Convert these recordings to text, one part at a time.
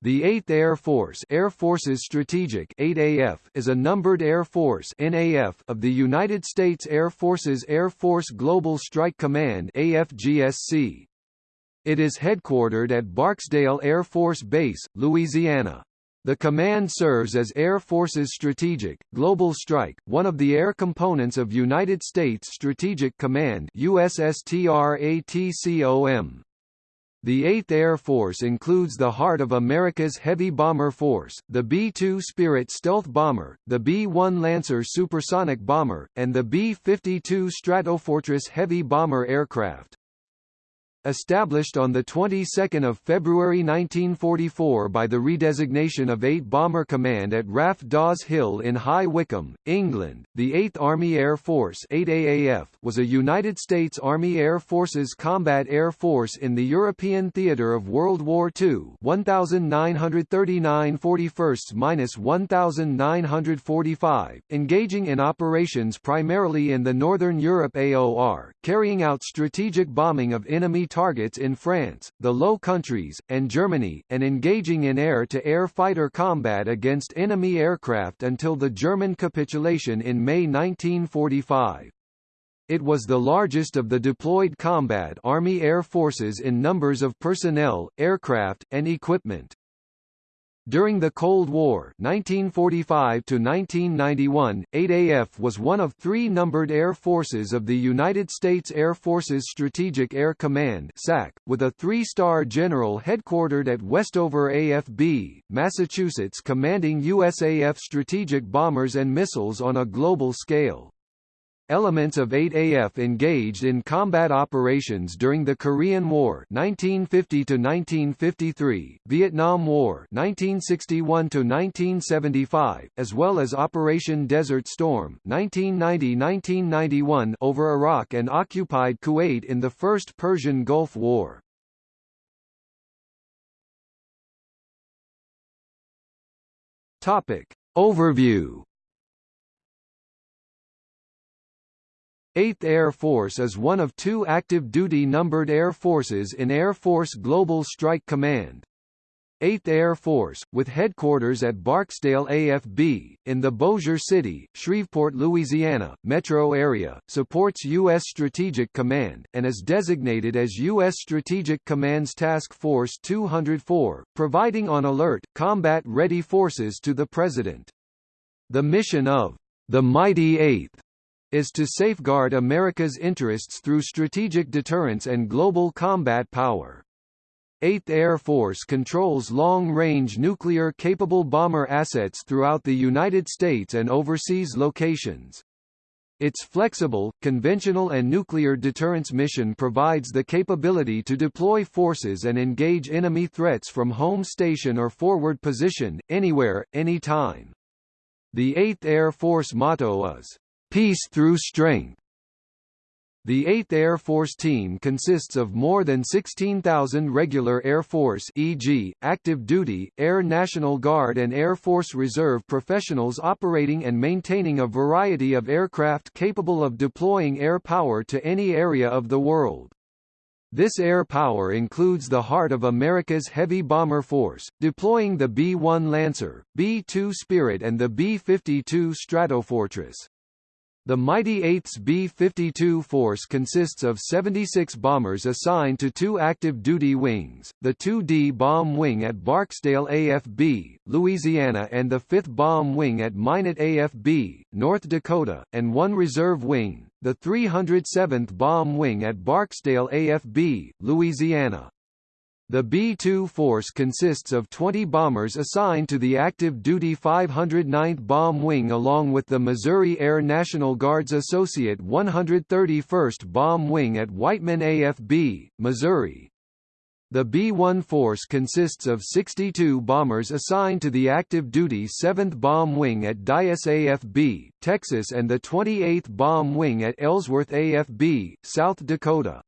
The 8th Air Force Air Forces Strategic 8AF is a numbered Air Force NAF of the United States Air Forces Air Force Global Strike Command AFGSC. It is headquartered at Barksdale Air Force Base, Louisiana. The command serves as Air Force's Strategic, Global Strike, one of the air components of United States Strategic Command USSTRATCOM. The 8th Air Force includes the heart of America's heavy bomber force, the B-2 Spirit stealth bomber, the B-1 Lancer supersonic bomber, and the B-52 Stratofortress heavy bomber aircraft. Established on the 22nd of February 1944 by the redesignation of 8 Bomber Command at RAF Daws Hill in High Wycombe, England, the 8th Army Air Force 8AAF was a United States Army Air Forces combat air force in the European theater of World War II 1939 41st-1945, engaging in operations primarily in the Northern Europe AOR, carrying out strategic bombing of enemy targets in France, the Low Countries, and Germany, and engaging in air-to-air -air fighter combat against enemy aircraft until the German capitulation in May 1945. It was the largest of the deployed combat Army Air Forces in numbers of personnel, aircraft, and equipment. During the Cold War 1945 1991, 8AF was one of three numbered air forces of the United States Air Force's Strategic Air Command SAC, with a three-star general headquartered at Westover AFB, Massachusetts commanding USAF strategic bombers and missiles on a global scale. Elements of 8AF engaged in combat operations during the Korean War 1950 1953, Vietnam War 1961 1975, as well as Operation Desert Storm 1990-1991 over Iraq and occupied Kuwait in the First Persian Gulf War. Topic Overview 8th Air Force is one of two active-duty numbered air forces in Air Force Global Strike Command. 8th Air Force, with headquarters at Barksdale AFB, in the Bossier City, Shreveport, Louisiana, metro area, supports U.S. Strategic Command, and is designated as U.S. Strategic Command's Task Force 204, providing on alert, combat-ready forces to the President. The mission of the Mighty 8th is to safeguard America's interests through strategic deterrence and global combat power. 8th Air Force controls long-range nuclear-capable bomber assets throughout the United States and overseas locations. Its flexible, conventional and nuclear deterrence mission provides the capability to deploy forces and engage enemy threats from home station or forward position, anywhere, anytime. The 8th Air Force motto is, Peace through strength. The 8th Air Force team consists of more than 16,000 regular Air Force e.g., active duty, Air National Guard and Air Force Reserve professionals operating and maintaining a variety of aircraft capable of deploying air power to any area of the world. This air power includes the heart of America's heavy bomber force, deploying the B-1 Lancer, B-2 Spirit and the B-52 Stratofortress. The mighty 8th B-52 force consists of 76 bombers assigned to two active duty wings, the 2D Bomb Wing at Barksdale AFB, Louisiana and the 5th Bomb Wing at Minot AFB, North Dakota, and one reserve wing, the 307th Bomb Wing at Barksdale AFB, Louisiana. The B-2 force consists of 20 bombers assigned to the active-duty 509th Bomb Wing along with the Missouri Air National Guard's Associate 131st Bomb Wing at Whiteman AFB, Missouri. The B-1 force consists of 62 bombers assigned to the active-duty 7th Bomb Wing at Dyess AFB, Texas and the 28th Bomb Wing at Ellsworth AFB, South Dakota.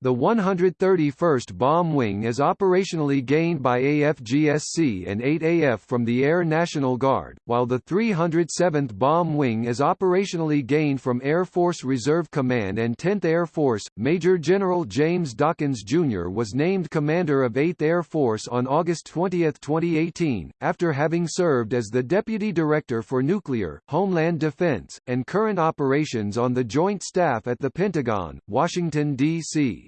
The 131st Bomb Wing is operationally gained by AFGSC and 8AF from the Air National Guard, while the 307th Bomb Wing is operationally gained from Air Force Reserve Command and 10th Air Force. Major General James Dawkins Jr. was named commander of 8th Air Force on August 20, 2018, after having served as the Deputy Director for Nuclear, Homeland Defense, and Current Operations on the Joint Staff at the Pentagon, Washington, D.C.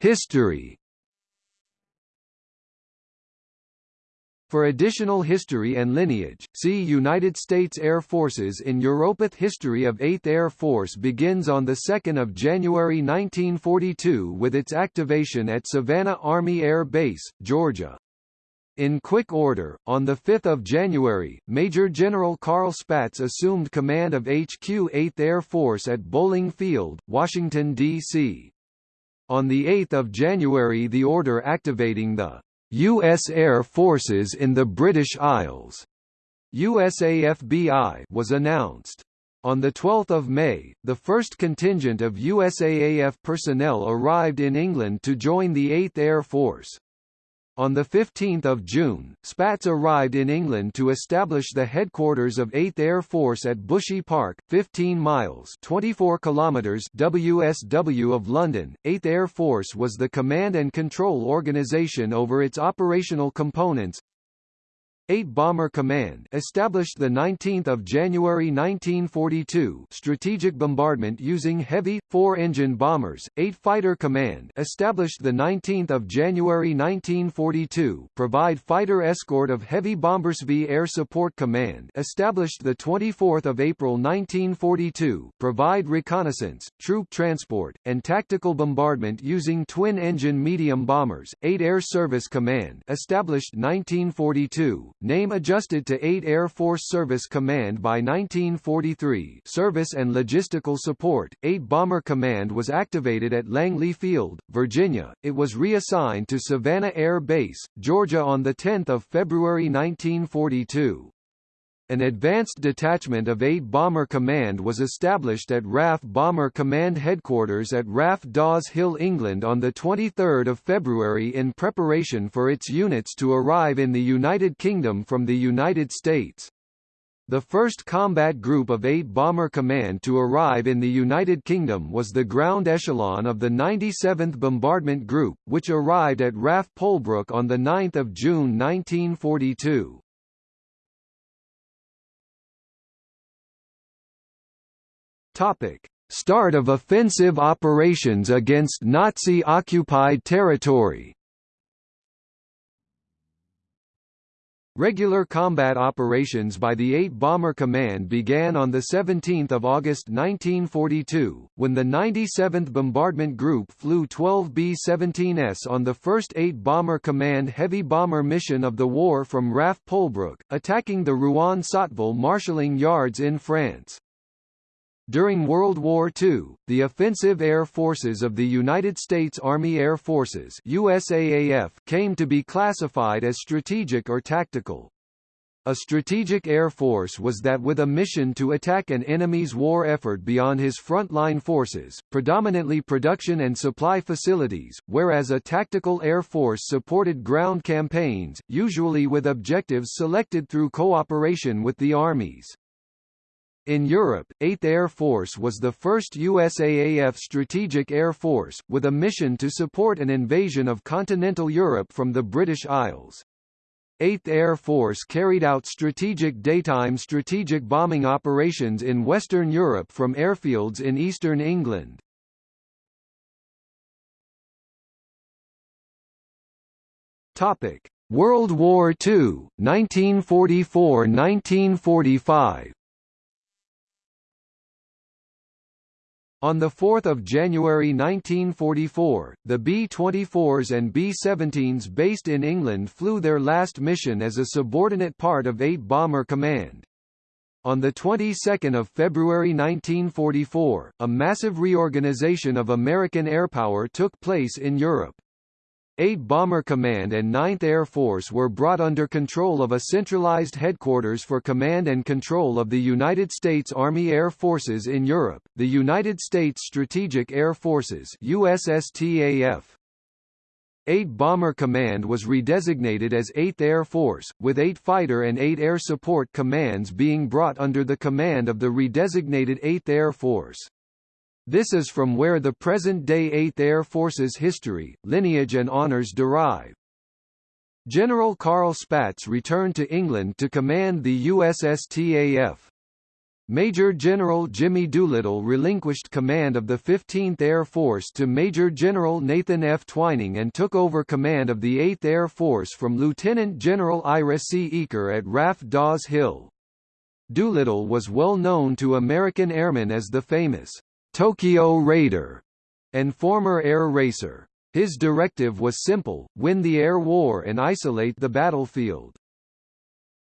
History. For additional history and lineage, see United States Air Forces in Europath History of 8th Air Force begins on 2 January 1942 with its activation at Savannah Army Air Base, Georgia. In quick order, on 5 January, Major General Carl Spaatz assumed command of HQ 8th Air Force at Bolling Field, Washington, D.C. On 8 January the order activating the U.S. Air Forces in the British Isles USAFBI was announced. On 12 May, the first contingent of USAAF personnel arrived in England to join the 8th Air Force. On 15 June, Spaatz arrived in England to establish the headquarters of 8th Air Force at Bushy Park, 15 miles 24 kilometers WSW of London. 8th Air Force was the command and control organization over its operational components, 8 Bomber Command established the 19th of January 1942 strategic bombardment using heavy 4-engine bombers. 8 Fighter Command established the 19th of January 1942 provide fighter escort of heavy bombers V Air Support Command established the 24th of April 1942 provide reconnaissance troop transport and tactical bombardment using twin-engine medium bombers. 8 Air Service Command established 1942 Name adjusted to 8 Air Force Service Command by 1943 Service and Logistical Support, 8 Bomber Command was activated at Langley Field, Virginia. It was reassigned to Savannah Air Base, Georgia on 10 February 1942. An advanced detachment of 8 Bomber Command was established at RAF Bomber Command Headquarters at RAF Daws Hill, England on 23 February in preparation for its units to arrive in the United Kingdom from the United States. The first combat group of 8 Bomber Command to arrive in the United Kingdom was the ground echelon of the 97th Bombardment Group, which arrived at RAF Polebrook on 9 June 1942. Topic: Start of offensive operations against Nazi-occupied territory. Regular combat operations by the 8 Bomber Command began on 17 August 1942, when the 97th Bombardment Group flew 12 B-17s on the first 8 Bomber Command heavy bomber mission of the war from RAF Polebrook, attacking the Rouen-Sotteville marshalling yards in France. During World War II, the offensive air forces of the United States Army Air Forces USAAF came to be classified as strategic or tactical. A strategic air force was that with a mission to attack an enemy's war effort beyond his frontline forces, predominantly production and supply facilities, whereas a tactical air force supported ground campaigns, usually with objectives selected through cooperation with the armies. In Europe, 8th Air Force was the first USAAF strategic air force, with a mission to support an invasion of continental Europe from the British Isles. 8th Air Force carried out strategic daytime strategic bombing operations in Western Europe from airfields in eastern England. World War II, 1944–1945 On 4 January 1944, the B-24s and B-17s based in England flew their last mission as a subordinate part of 8 Bomber Command. On the 22nd of February 1944, a massive reorganization of American airpower took place in Europe. 8th Bomber Command and 9th Air Force were brought under control of a centralized headquarters for command and control of the United States Army Air Forces in Europe, the United States Strategic Air Forces USSTAF. 8 Bomber Command was redesignated as 8th Air Force, with 8 Fighter and 8 Air Support Commands being brought under the command of the redesignated 8th Air Force. This is from where the present-day 8th Air Force's history, lineage and honours derive. General Carl Spaatz returned to England to command the USSTAF. Major General Jimmy Doolittle relinquished command of the 15th Air Force to Major General Nathan F. Twining and took over command of the 8th Air Force from Lieutenant General Ira C. Eaker at RAF Daws Hill. Doolittle was well known to American airmen as the famous Tokyo Raider and former air racer. His directive was simple, win the air war and isolate the battlefield.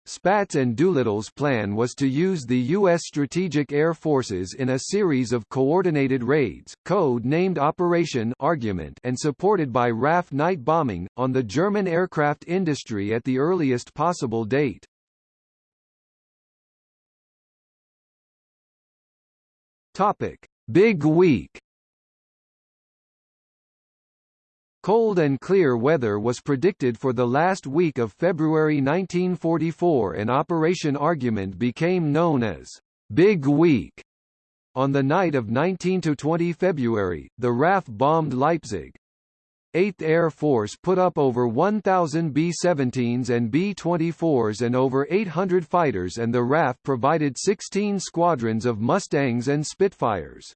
Spaatz and Doolittle's plan was to use the U.S. Strategic Air Forces in a series of coordinated raids, code-named Operation Argument and supported by RAF night bombing, on the German aircraft industry at the earliest possible date. Topic. Big Week Cold and clear weather was predicted for the last week of February 1944 and Operation Argument became known as Big Week. On the night of 19–20 February, the RAF bombed Leipzig. 8th Air Force put up over 1,000 B-17s and B-24s and over 800 fighters and the RAF provided 16 squadrons of Mustangs and Spitfires.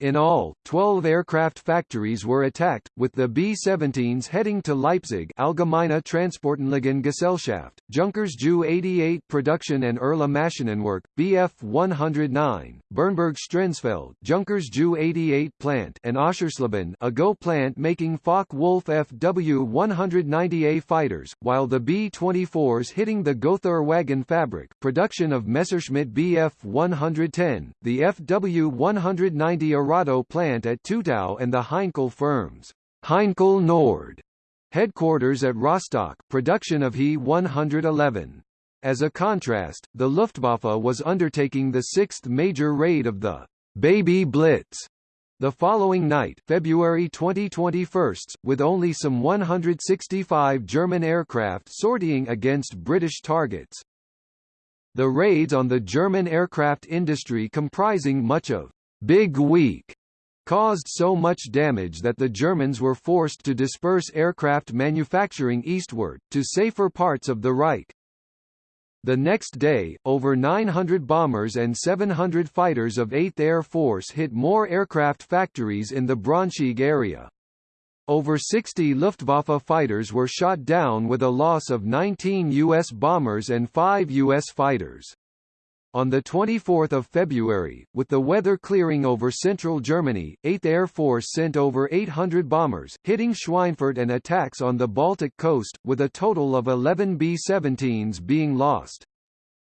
In all, 12 aircraft factories were attacked, with the B-17s heading to Leipzig Allgemeine Transportanlagengesellschaft, Junkers Ju-88 Production and Erla Maschinenwerk, Bf-109, Bernburg Strenzfeld Junkers Ju-88 plant and Oschersleben a GO plant making Focke-Wulf FW-190A fighters, while the B-24s hitting the Gotha wagon fabric production of Messerschmitt Bf-110, the FW-190 Arado plant at Tutow and the Heinkel firms Heinkel Nord headquarters at Rostock, production of He-111. As a contrast, the Luftwaffe was undertaking the sixth major raid of the Baby Blitz the following night February 2021, with only some 165 German aircraft sortying against British targets. The raids on the German aircraft industry comprising much of Big Week caused so much damage that the Germans were forced to disperse aircraft manufacturing eastward, to safer parts of the Reich. The next day, over 900 bombers and 700 fighters of 8th Air Force hit more aircraft factories in the Braunschweig area. Over 60 Luftwaffe fighters were shot down with a loss of 19 U.S. bombers and 5 U.S. fighters. On 24 February, with the weather clearing over central Germany, 8th Air Force sent over 800 bombers, hitting Schweinfurt and attacks on the Baltic coast, with a total of 11 B-17s being lost.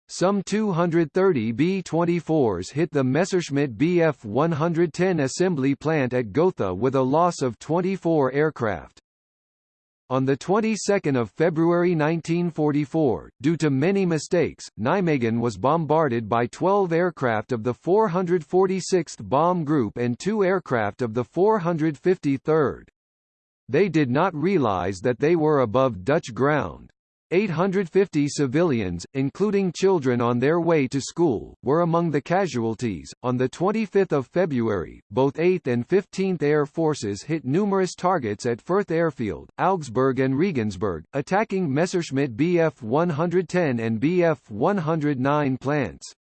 Some 230 B-24s hit the Messerschmitt Bf-110 assembly plant at Gotha with a loss of 24 aircraft. On the 22nd of February 1944, due to many mistakes, Nijmegen was bombarded by 12 aircraft of the 446th Bomb Group and two aircraft of the 453rd. They did not realize that they were above Dutch ground. 850 civilians, including children on their way to school, were among the casualties. On the 25th of February, both 8th and 15th Air Forces hit numerous targets at Fürth Airfield, Augsburg and Regensburg, attacking Messerschmitt Bf-110 and Bf-109 plants.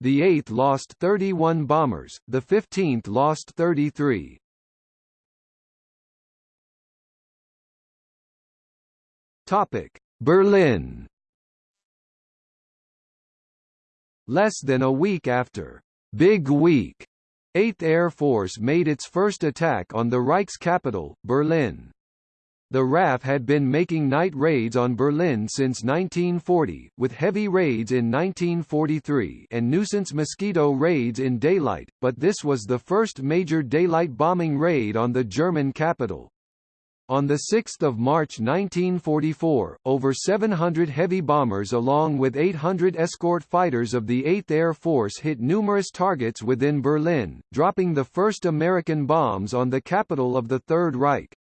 The 8th lost 31 bombers, the 15th lost 33. Topic: Berlin Less than a week after Big Week, 8th Air Force made its first attack on the Reich's capital, Berlin. The RAF had been making night raids on Berlin since 1940, with heavy raids in 1943 and nuisance mosquito raids in daylight, but this was the first major daylight bombing raid on the German capital. On 6 March 1944, over 700 heavy bombers along with 800 escort fighters of the 8th Air Force hit numerous targets within Berlin, dropping the first American bombs on the capital of the Third Reich.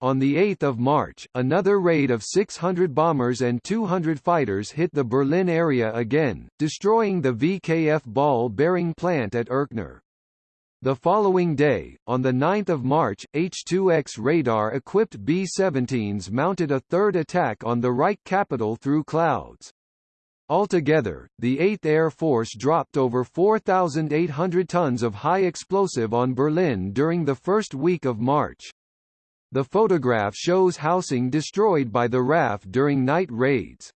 On 8 March, another raid of 600 bombers and 200 fighters hit the Berlin area again, destroying the VKF ball-bearing plant at Erkner. The following day, on 9 March, H-2X radar-equipped B-17s mounted a third attack on the Reich capital through clouds. Altogether, the 8th Air Force dropped over 4,800 tons of high explosive on Berlin during the first week of March. The photograph shows housing destroyed by the RAF during night raids.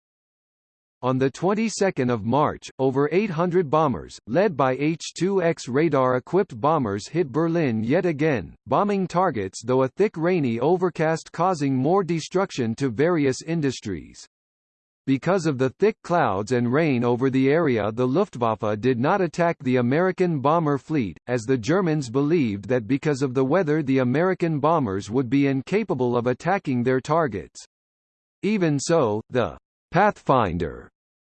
On the 22nd of March, over 800 bombers, led by H-2X radar-equipped bombers hit Berlin yet again, bombing targets though a thick rainy overcast causing more destruction to various industries. Because of the thick clouds and rain over the area the Luftwaffe did not attack the American bomber fleet, as the Germans believed that because of the weather the American bombers would be incapable of attacking their targets. Even so, the Pathfinder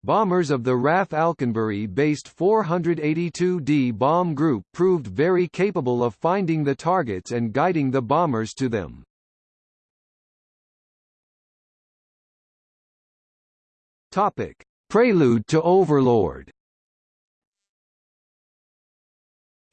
Bombers of the RAF Alconbury-based 482d bomb group proved very capable of finding the targets and guiding the bombers to them. Topic: Prelude to Overlord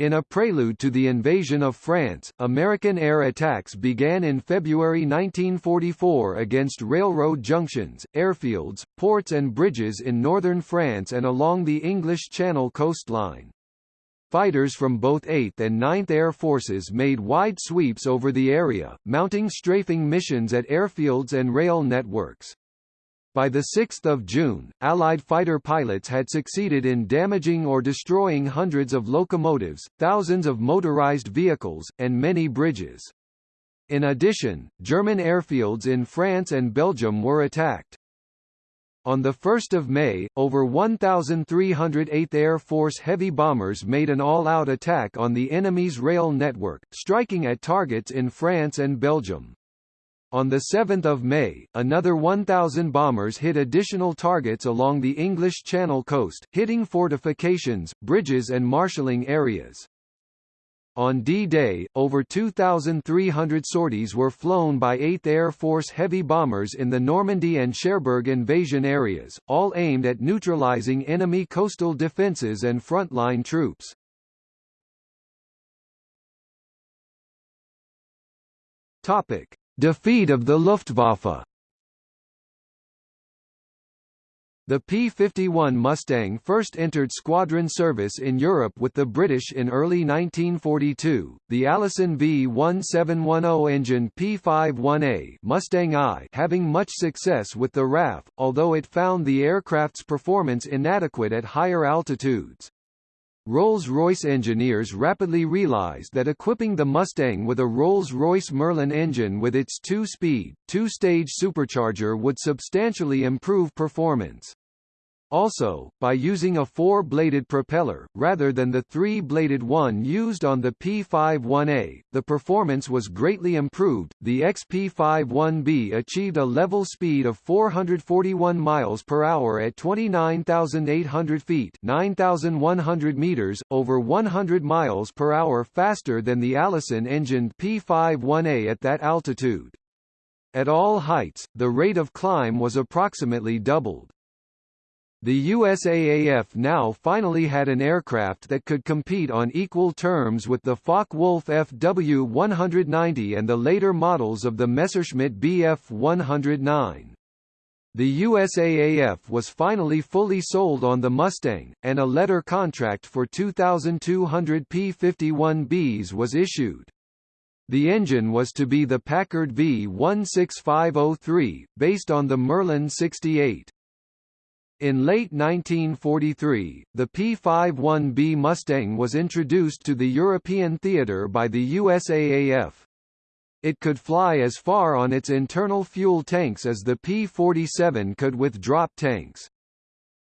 In a prelude to the invasion of France, American air attacks began in February 1944 against railroad junctions, airfields, ports and bridges in northern France and along the English Channel coastline. Fighters from both 8th and 9th Air Forces made wide sweeps over the area, mounting strafing missions at airfields and rail networks. By 6 June, Allied fighter pilots had succeeded in damaging or destroying hundreds of locomotives, thousands of motorized vehicles, and many bridges. In addition, German airfields in France and Belgium were attacked. On 1 May, over 1,300 8th Air Force heavy bombers made an all-out attack on the enemy's rail network, striking at targets in France and Belgium. On 7 May, another 1,000 bombers hit additional targets along the English Channel coast, hitting fortifications, bridges and marshalling areas. On D-Day, over 2,300 sorties were flown by 8th Air Force heavy bombers in the Normandy and Cherbourg invasion areas, all aimed at neutralizing enemy coastal defences and frontline troops. Topic. Defeat of the Luftwaffe The P-51 Mustang first entered squadron service in Europe with the British in early 1942. The Allison V1710 engine P-51A Mustang I having much success with the RAF, although it found the aircraft's performance inadequate at higher altitudes. Rolls-Royce engineers rapidly realized that equipping the Mustang with a Rolls-Royce Merlin engine with its two-speed, two-stage supercharger would substantially improve performance. Also, by using a four-bladed propeller, rather than the three-bladed one used on the P-51A, the performance was greatly improved. The XP-51B achieved a level speed of 441 miles per hour at 29,800 feet 9,100 meters, over 100 miles per hour faster than the Allison-engined P-51A at that altitude. At all heights, the rate of climb was approximately doubled. The USAAF now finally had an aircraft that could compete on equal terms with the Focke-Wulf FW-190 and the later models of the Messerschmitt Bf 109. The USAAF was finally fully sold on the Mustang, and a letter contract for 2,200 P-51Bs was issued. The engine was to be the Packard V16503, based on the Merlin 68. In late 1943, the P-51B Mustang was introduced to the European theater by the USAAF. It could fly as far on its internal fuel tanks as the P-47 could with drop tanks.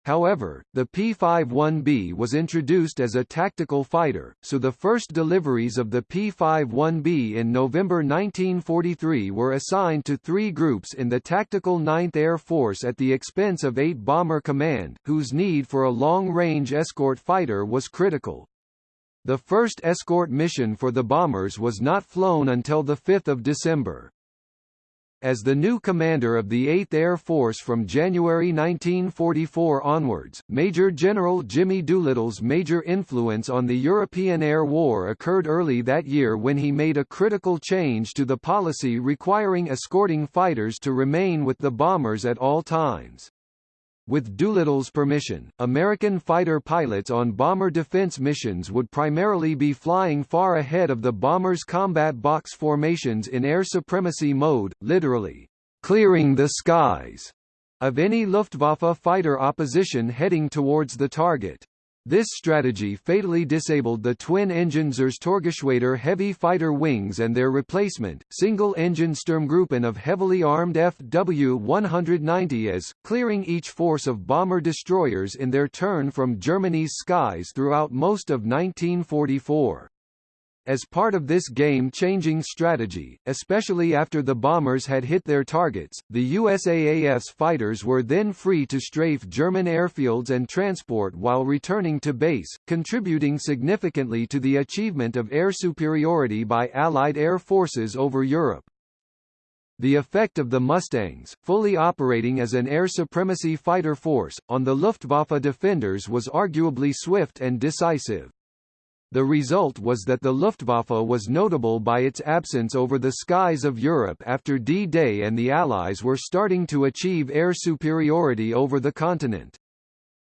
However, the P-51B was introduced as a tactical fighter, so the first deliveries of the P-51B in November 1943 were assigned to three groups in the Tactical 9th Air Force at the expense of 8 Bomber Command, whose need for a long-range escort fighter was critical. The first escort mission for the bombers was not flown until 5 December. As the new commander of the 8th Air Force from January 1944 onwards, Major General Jimmy Doolittle's major influence on the European Air War occurred early that year when he made a critical change to the policy requiring escorting fighters to remain with the bombers at all times. With Doolittle's permission, American fighter pilots on bomber defense missions would primarily be flying far ahead of the bomber's combat box formations in air supremacy mode, literally, clearing the skies, of any Luftwaffe fighter opposition heading towards the target. This strategy fatally disabled the twin-engine Zerstörergeschwader heavy fighter wings and their replacement, single-engine Sturmgruppen of heavily armed Fw-190s, clearing each force of bomber-destroyers in their turn from Germany's skies throughout most of 1944. As part of this game-changing strategy, especially after the bombers had hit their targets, the USAAF's fighters were then free to strafe German airfields and transport while returning to base, contributing significantly to the achievement of air superiority by Allied air forces over Europe. The effect of the Mustangs, fully operating as an air supremacy fighter force, on the Luftwaffe defenders was arguably swift and decisive. The result was that the Luftwaffe was notable by its absence over the skies of Europe after D-Day and the Allies were starting to achieve air superiority over the continent.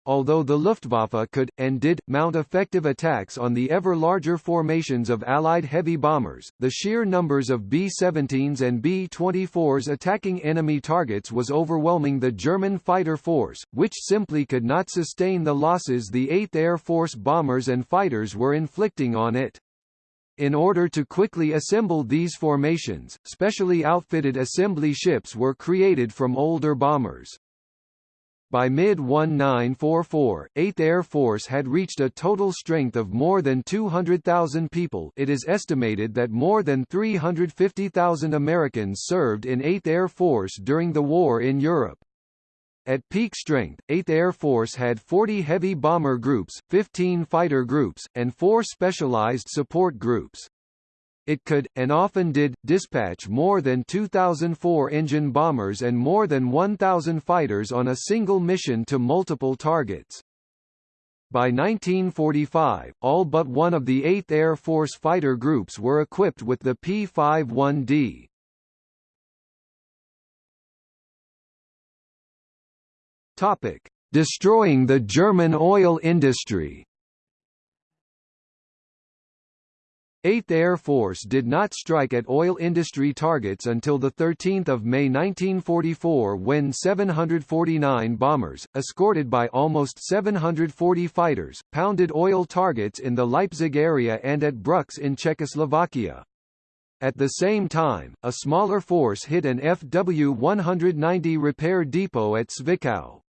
Although the Luftwaffe could, and did, mount effective attacks on the ever larger formations of Allied heavy bombers, the sheer numbers of B-17s and B-24s attacking enemy targets was overwhelming the German fighter force, which simply could not sustain the losses the 8th Air Force bombers and fighters were inflicting on it. In order to quickly assemble these formations, specially outfitted assembly ships were created from older bombers. By mid-1944, 8th Air Force had reached a total strength of more than 200,000 people it is estimated that more than 350,000 Americans served in 8th Air Force during the war in Europe. At peak strength, 8th Air Force had 40 heavy bomber groups, 15 fighter groups, and 4 specialized support groups. It could, and often did, dispatch more than 2,004 engine bombers and more than 1,000 fighters on a single mission to multiple targets. By 1945, all but one of the 8th Air Force fighter groups were equipped with the P-51D. Topic: Destroying the German oil industry. 8th Air Force did not strike at oil industry targets until 13 May 1944 when 749 bombers, escorted by almost 740 fighters, pounded oil targets in the Leipzig area and at Brüx in Czechoslovakia. At the same time, a smaller force hit an FW-190 repair depot at Zwickau.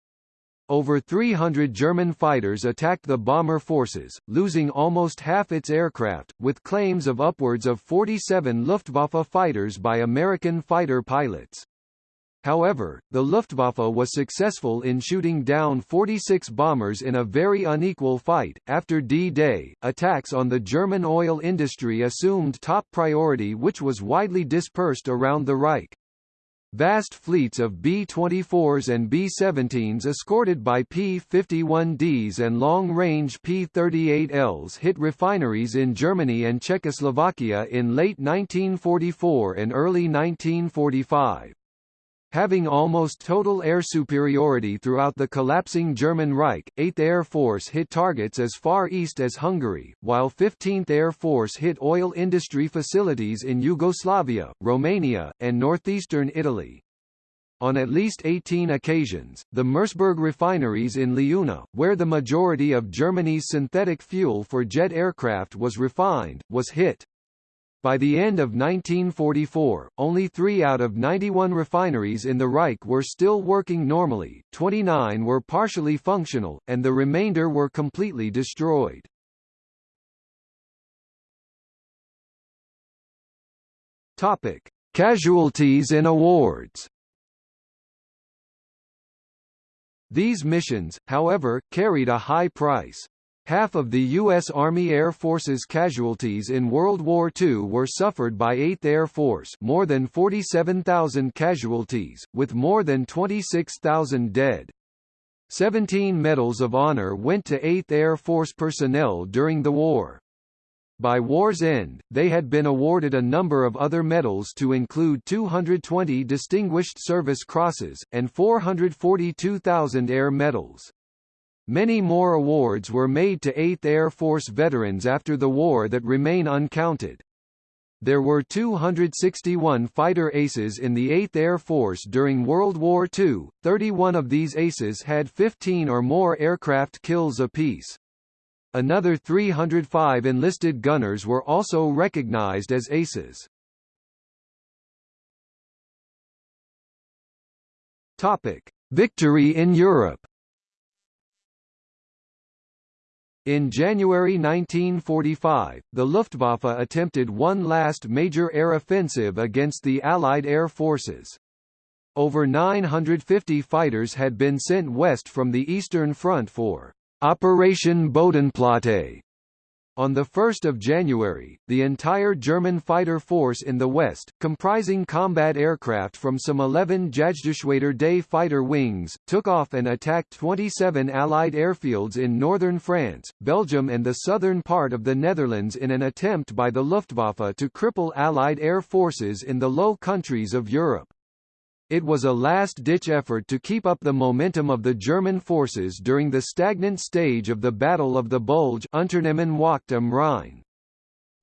Over 300 German fighters attacked the bomber forces, losing almost half its aircraft, with claims of upwards of 47 Luftwaffe fighters by American fighter pilots. However, the Luftwaffe was successful in shooting down 46 bombers in a very unequal fight. After D-Day, attacks on the German oil industry assumed top priority which was widely dispersed around the Reich. Vast fleets of B-24s and B-17s escorted by P-51Ds and long-range P-38Ls hit refineries in Germany and Czechoslovakia in late 1944 and early 1945. Having almost total air superiority throughout the collapsing German Reich, 8th Air Force hit targets as far east as Hungary, while 15th Air Force hit oil industry facilities in Yugoslavia, Romania, and northeastern Italy. On at least 18 occasions, the Merseburg refineries in Leuna, where the majority of Germany's synthetic fuel for jet aircraft was refined, was hit. By the end of 1944, only three out of 91 refineries in the Reich were still working normally, 29 were partially functional, and the remainder were completely destroyed. Topic: Casualties and awards. These missions, however, carried a high price. Half of the U.S. Army Air Force's casualties in World War II were suffered by 8th Air Force more than 47,000 casualties, with more than 26,000 dead. Seventeen Medals of Honor went to 8th Air Force personnel during the war. By war's end, they had been awarded a number of other medals to include 220 Distinguished Service Crosses, and 442,000 Air Medals. Many more awards were made to 8th Air Force veterans after the war that remain uncounted. There were 261 fighter aces in the 8th Air Force during World War II, 31 of these aces had 15 or more aircraft kills apiece. Another 305 enlisted gunners were also recognized as aces. Topic: Victory in Europe. In January 1945, the Luftwaffe attempted one last major air offensive against the Allied air forces. Over 950 fighters had been sent west from the Eastern Front for Operation Bodenplatte. On 1 January, the entire German fighter force in the west, comprising combat aircraft from some 11 Jagdgeschwader Day fighter wings, took off and attacked 27 Allied airfields in northern France, Belgium and the southern part of the Netherlands in an attempt by the Luftwaffe to cripple Allied air forces in the Low Countries of Europe. It was a last-ditch effort to keep up the momentum of the German forces during the stagnant stage of the Battle of the Bulge Unternehmen Wacht am Rhein.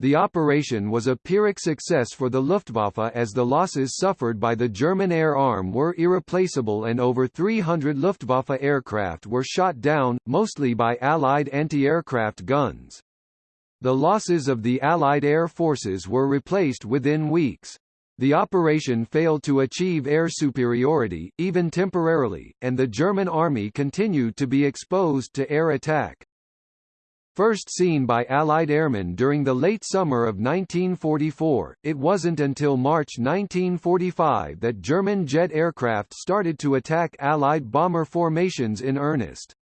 The operation was a Pyrrhic success for the Luftwaffe as the losses suffered by the German air arm were irreplaceable and over 300 Luftwaffe aircraft were shot down, mostly by Allied anti-aircraft guns. The losses of the Allied air forces were replaced within weeks. The operation failed to achieve air superiority, even temporarily, and the German army continued to be exposed to air attack. First seen by Allied airmen during the late summer of 1944, it wasn't until March 1945 that German jet aircraft started to attack Allied bomber formations in earnest.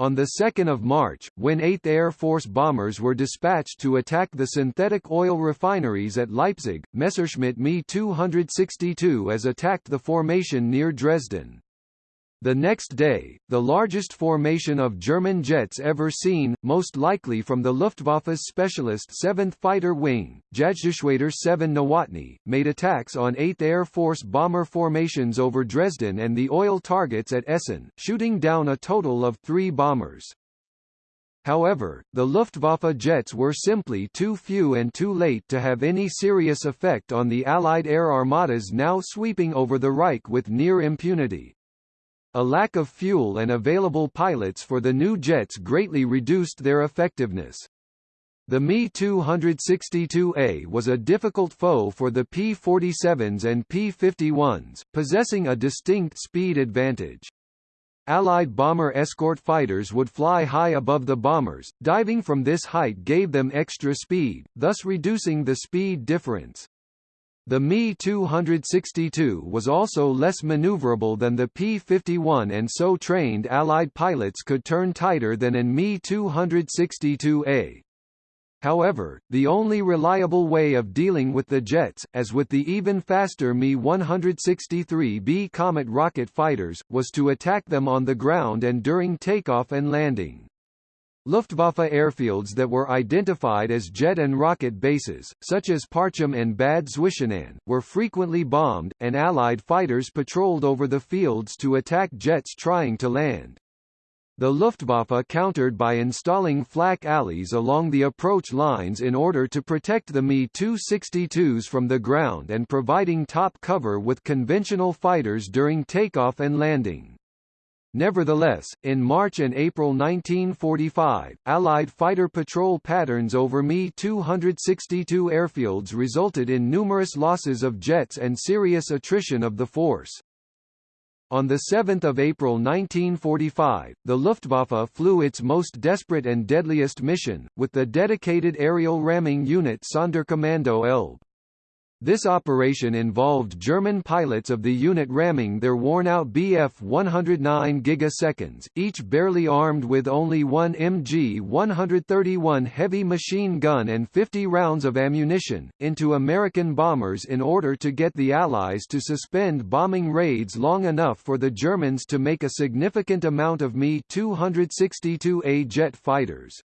On 2 March, when 8th Air Force bombers were dispatched to attack the synthetic oil refineries at Leipzig, Messerschmitt Me 262 as attacked the formation near Dresden. The next day, the largest formation of German jets ever seen, most likely from the Luftwaffe's specialist 7th Fighter Wing, Jagdgeschwader 7 Nowotny, made attacks on 8th Air Force bomber formations over Dresden and the oil targets at Essen, shooting down a total of three bombers. However, the Luftwaffe jets were simply too few and too late to have any serious effect on the Allied air armadas now sweeping over the Reich with near impunity. A lack of fuel and available pilots for the new jets greatly reduced their effectiveness. The Me-262A was a difficult foe for the P-47s and P-51s, possessing a distinct speed advantage. Allied bomber escort fighters would fly high above the bombers, diving from this height gave them extra speed, thus reducing the speed difference. The Me-262 was also less maneuverable than the P-51 and so trained Allied pilots could turn tighter than an Me-262A. However, the only reliable way of dealing with the jets, as with the even faster Me-163B Komet rocket fighters, was to attack them on the ground and during takeoff and landing. Luftwaffe airfields that were identified as jet and rocket bases, such as Parchim and Bad Zwischenahn, were frequently bombed, and Allied fighters patrolled over the fields to attack jets trying to land. The Luftwaffe countered by installing flak alleys along the approach lines in order to protect the Me-262s from the ground and providing top cover with conventional fighters during takeoff and landing. Nevertheless, in March and April 1945, Allied fighter patrol patterns over Me-262 airfields resulted in numerous losses of jets and serious attrition of the force. On 7 April 1945, the Luftwaffe flew its most desperate and deadliest mission, with the dedicated aerial ramming unit Sonderkommando Elbe. This operation involved German pilots of the unit ramming their worn-out Bf-109 gigaseconds, each barely armed with only one MG-131 heavy machine gun and 50 rounds of ammunition, into American bombers in order to get the Allies to suspend bombing raids long enough for the Germans to make a significant amount of Me-262A jet fighters.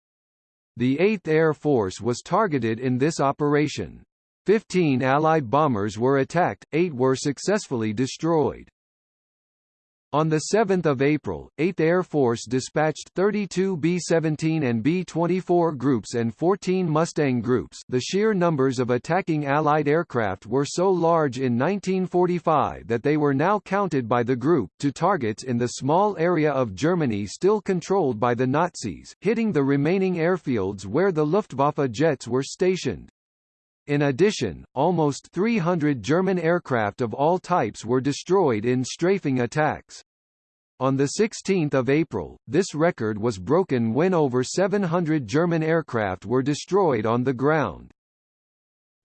The 8th Air Force was targeted in this operation. Fifteen Allied bombers were attacked, eight were successfully destroyed. On 7 April, 8th Air Force dispatched 32 B-17 and B-24 groups and 14 Mustang groups the sheer numbers of attacking Allied aircraft were so large in 1945 that they were now counted by the group to targets in the small area of Germany still controlled by the Nazis, hitting the remaining airfields where the Luftwaffe jets were stationed. In addition, almost 300 German aircraft of all types were destroyed in strafing attacks. On 16 April, this record was broken when over 700 German aircraft were destroyed on the ground.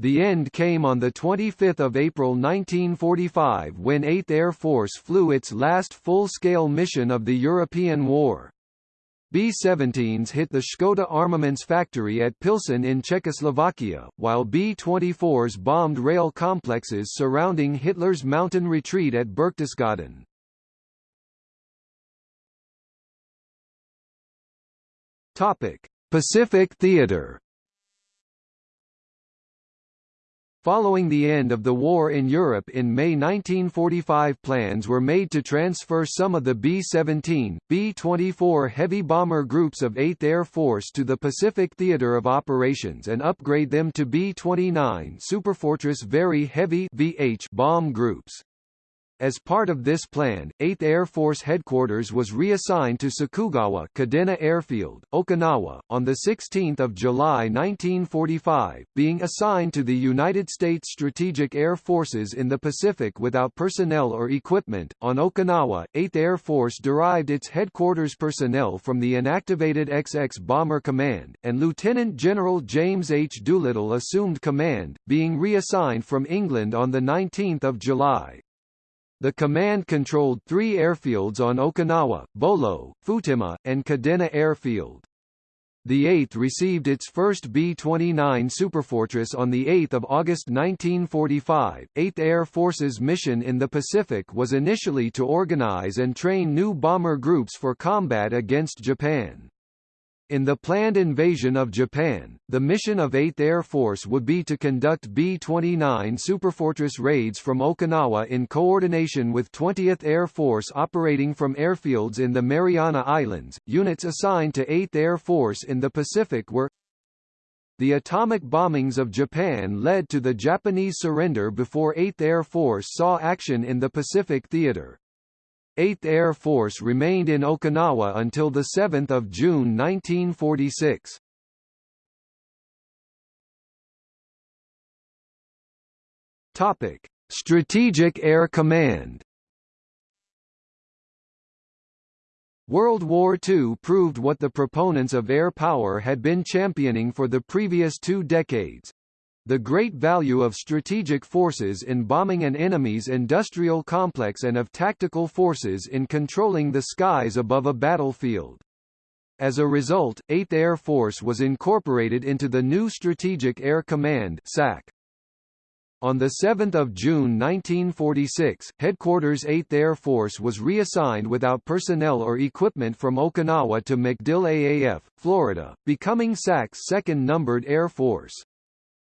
The end came on 25 April 1945 when 8th Air Force flew its last full-scale mission of the European War. B-17s hit the Škoda armaments factory at Pilsen in Czechoslovakia, while B-24s bombed rail complexes surrounding Hitler's mountain retreat at Berchtesgaden. Pacific Theater Following the end of the war in Europe in May 1945 plans were made to transfer some of the B-17, B-24 heavy bomber groups of 8th Air Force to the Pacific Theater of Operations and upgrade them to B-29 Superfortress Very Heavy VH bomb groups. As part of this plan, 8th Air Force Headquarters was reassigned to Sakugawa Kadena Airfield, Okinawa, on 16 July 1945, being assigned to the United States Strategic Air Forces in the Pacific without personnel or equipment. On Okinawa, 8th Air Force derived its headquarters personnel from the inactivated XX Bomber Command, and Lieutenant General James H. Doolittle assumed command, being reassigned from England on 19 July. The command controlled three airfields on Okinawa, Bolo, Futema, and Kadena Airfield. The 8th received its first B-29 Superfortress on 8 August 1945. 8th Air Force's mission in the Pacific was initially to organize and train new bomber groups for combat against Japan. In the planned invasion of Japan, the mission of 8th Air Force would be to conduct B-29 Superfortress raids from Okinawa in coordination with 20th Air Force operating from airfields in the Mariana Islands. Units assigned to 8th Air Force in the Pacific were the atomic bombings of Japan led to the Japanese surrender before 8th Air Force saw action in the Pacific Theater. 8th Air Force remained in Okinawa until 7 June 1946. Topic: Strategic Air Command. World War II proved what the proponents of air power had been championing for the previous two decades, the great value of strategic forces in bombing an enemy's industrial complex and of tactical forces in controlling the skies above a battlefield. As a result, 8th Air Force was incorporated into the new Strategic Air Command SAC. On 7 June 1946, Headquarters 8th Air Force was reassigned without personnel or equipment from Okinawa to MacDill AAF, Florida, becoming SAC's second numbered Air Force.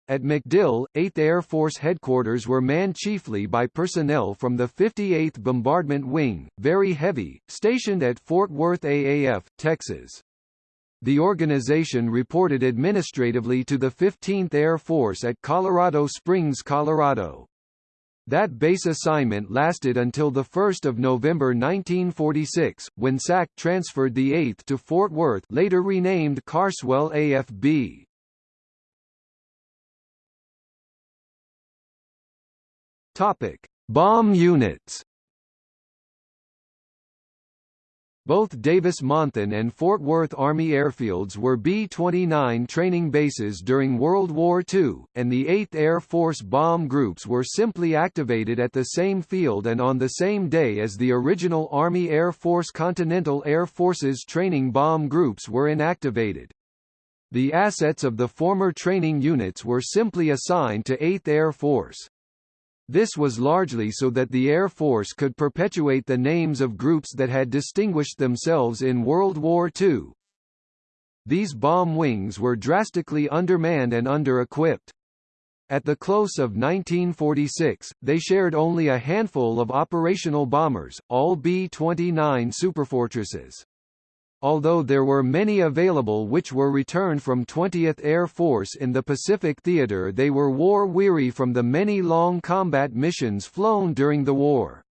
At MacDill, 8th Air Force headquarters were manned chiefly by personnel from the 58th Bombardment Wing, very heavy, stationed at Fort Worth AAF, Texas. The organization reported administratively to the 15th Air Force at Colorado Springs, Colorado. That base assignment lasted until 1 November 1946, when SAC transferred the 8th to Fort Worth later renamed Carswell AFB. Bomb units Both Davis-Monthan and Fort Worth Army airfields were B-29 training bases during World War II, and the 8th Air Force bomb groups were simply activated at the same field and on the same day as the original Army Air Force Continental Air Forces training bomb groups were inactivated. The assets of the former training units were simply assigned to 8th Air Force. This was largely so that the Air Force could perpetuate the names of groups that had distinguished themselves in World War II. These bomb wings were drastically undermanned and under-equipped. At the close of 1946, they shared only a handful of operational bombers, all B-29 Superfortresses. Although there were many available which were returned from 20th Air Force in the Pacific Theater they were war-weary from the many long combat missions flown during the war.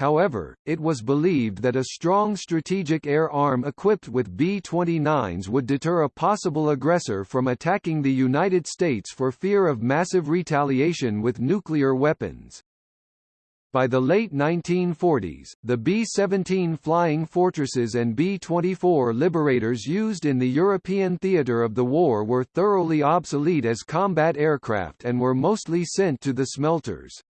However, it was believed that a strong strategic air arm equipped with B-29s would deter a possible aggressor from attacking the United States for fear of massive retaliation with nuclear weapons. By the late 1940s, the B-17 Flying Fortresses and B-24 Liberators used in the European theatre of the war were thoroughly obsolete as combat aircraft and were mostly sent to the smelters.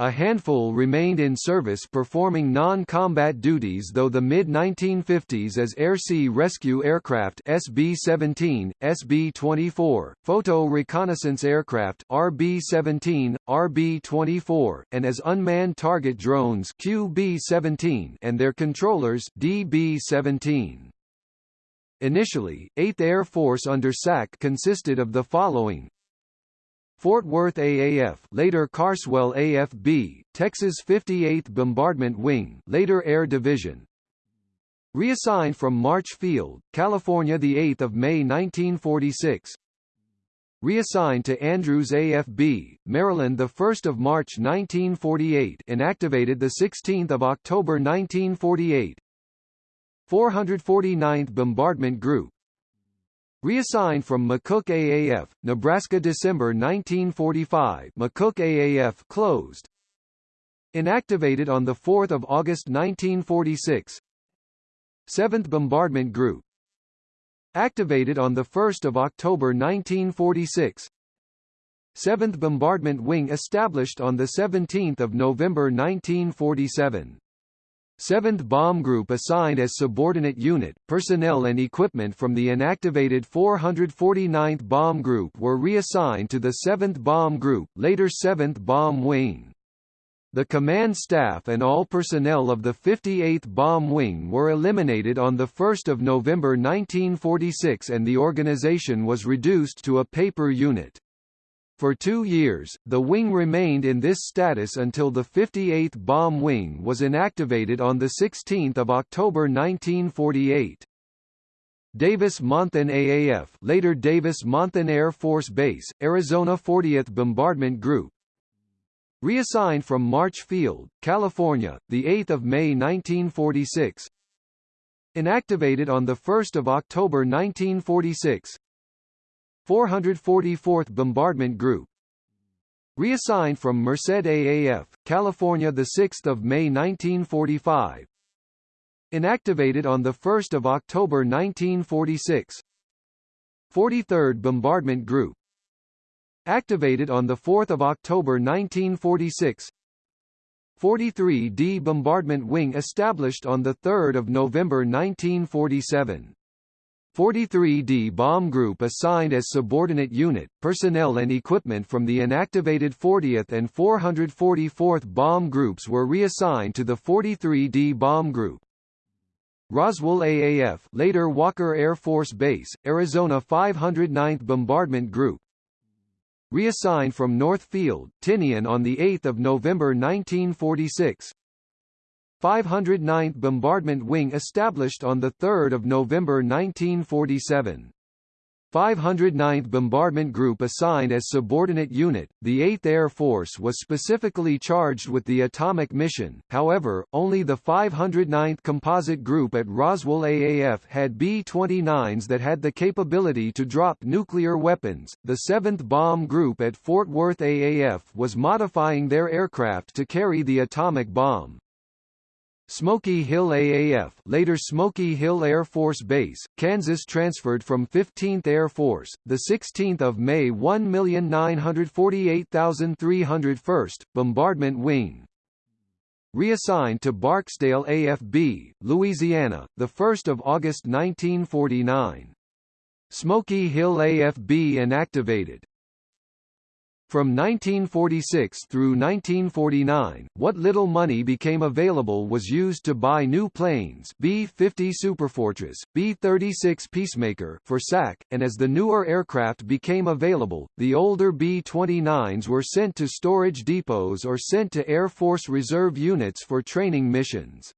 A handful remained in service performing non-combat duties though the mid-1950s as Air Sea Rescue Aircraft SB-17, SB-24, Photo Reconnaissance Aircraft RB-17, RB-24, and as unmanned target drones QB-17 and their controllers DB-17. Initially, 8th Air Force under SAC consisted of the following Fort Worth AAF later Carswell AFB, Texas 58th Bombardment Wing later Air Division. Reassigned from March Field, California 8 May 1946 Reassigned to Andrews AFB, Maryland 1 March 1948 inactivated 16 October 1948 449th Bombardment Group Reassigned from McCook AAF, Nebraska December 1945 McCook AAF closed. Inactivated on 4 August 1946 7th Bombardment Group. Activated on 1 October 1946 7th Bombardment Wing established on 17 November 1947 7th Bomb Group assigned as subordinate unit, personnel and equipment from the inactivated 449th Bomb Group were reassigned to the 7th Bomb Group, later 7th Bomb Wing. The command staff and all personnel of the 58th Bomb Wing were eliminated on 1 November 1946 and the organization was reduced to a paper unit. For two years, the wing remained in this status until the 58th Bomb Wing was inactivated on 16 October 1948. Davis-Monthan AAF later Davis-Monthan Air Force Base, Arizona 40th Bombardment Group. Reassigned from March Field, California, 8 May 1946 Inactivated on 1 October 1946 444th Bombardment Group. Reassigned from Merced AAF, California 6 May 1945 Inactivated on 1 October 1946 43rd Bombardment Group. Activated on 4 October 1946 43d Bombardment Wing established on 3 November 1947 43D Bomb Group assigned as subordinate unit, personnel and equipment from the inactivated 40th and 444th Bomb Groups were reassigned to the 43D Bomb Group. Roswell AAF later Walker Air Force Base, Arizona 509th Bombardment Group Reassigned from North Field, Tinian on 8 November 1946 509th Bombardment Wing established on 3 November 1947. 509th Bombardment Group assigned as subordinate unit, the 8th Air Force was specifically charged with the atomic mission, however, only the 509th Composite Group at Roswell AAF had B-29s that had the capability to drop nuclear weapons. The 7th Bomb Group at Fort Worth AAF was modifying their aircraft to carry the atomic bomb. Smoky Hill AAF later Smoky Hill Air Force Base, Kansas transferred from 15th Air Force, 16 May 1948301st, Bombardment Wing. Reassigned to Barksdale AFB, Louisiana, 1 August 1949. Smoky Hill AFB inactivated, from 1946 through 1949, what little money became available was used to buy new planes B-50 Superfortress, B-36 Peacemaker for SAC, and as the newer aircraft became available, the older B-29s were sent to storage depots or sent to Air Force Reserve units for training missions.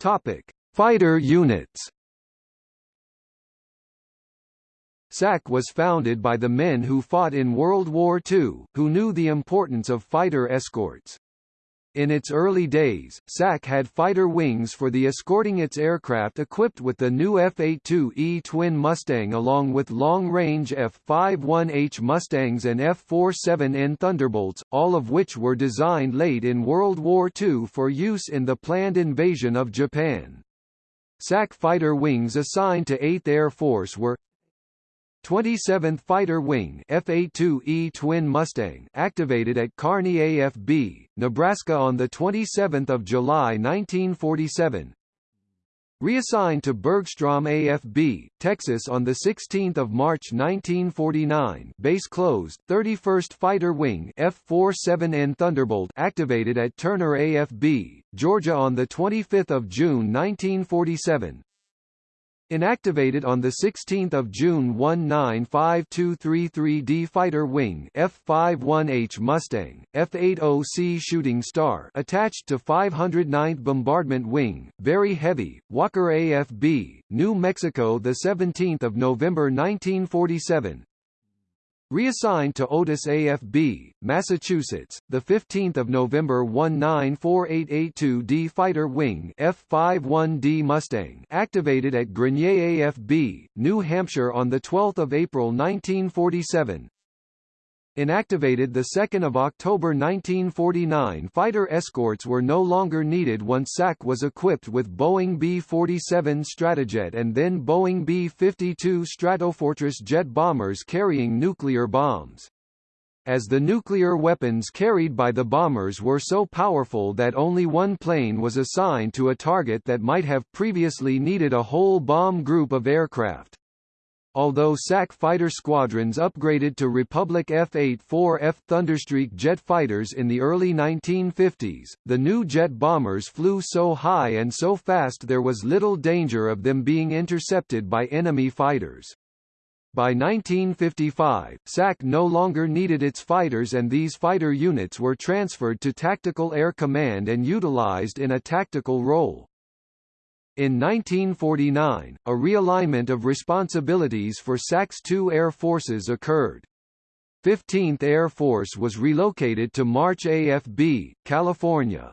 Topic: Fighter units. SAC was founded by the men who fought in World War II, who knew the importance of fighter escorts. In its early days, SAC had fighter wings for the escorting its aircraft equipped with the new F-82E twin Mustang along with long-range F-51H Mustangs and F-47N Thunderbolts, all of which were designed late in World War II for use in the planned invasion of Japan. SAC fighter wings assigned to 8th Air Force were 27th Fighter Wing F-82E Twin Mustang activated at Kearney AFB, Nebraska on 27 July 1947 Reassigned to Bergstrom AFB, Texas on 16 March 1949 base closed, 31st Fighter Wing F-47N Thunderbolt activated at Turner AFB, Georgia on 25 June 1947 Inactivated on 16 June 195233D Fighter Wing F-51H Mustang, F-80C Shooting Star attached to 509th Bombardment Wing, very heavy, Walker AFB, New Mexico 17 November 1947 Reassigned to Otis AFB, Massachusetts, 15 November 194882D Fighter Wing F-51D Mustang activated at Grenier AFB, New Hampshire on 12 April 1947 Inactivated 2 October 1949 fighter escorts were no longer needed once SAC was equipped with Boeing B-47 Stratojet and then Boeing B-52 Stratofortress jet bombers carrying nuclear bombs. As the nuclear weapons carried by the bombers were so powerful that only one plane was assigned to a target that might have previously needed a whole bomb group of aircraft. Although SAC fighter squadrons upgraded to Republic F-8-4F Thunderstreak jet fighters in the early 1950s, the new jet bombers flew so high and so fast there was little danger of them being intercepted by enemy fighters. By 1955, SAC no longer needed its fighters and these fighter units were transferred to Tactical Air Command and utilized in a tactical role. In 1949, a realignment of responsibilities for SAC's two air forces occurred. 15th Air Force was relocated to March AFB, California.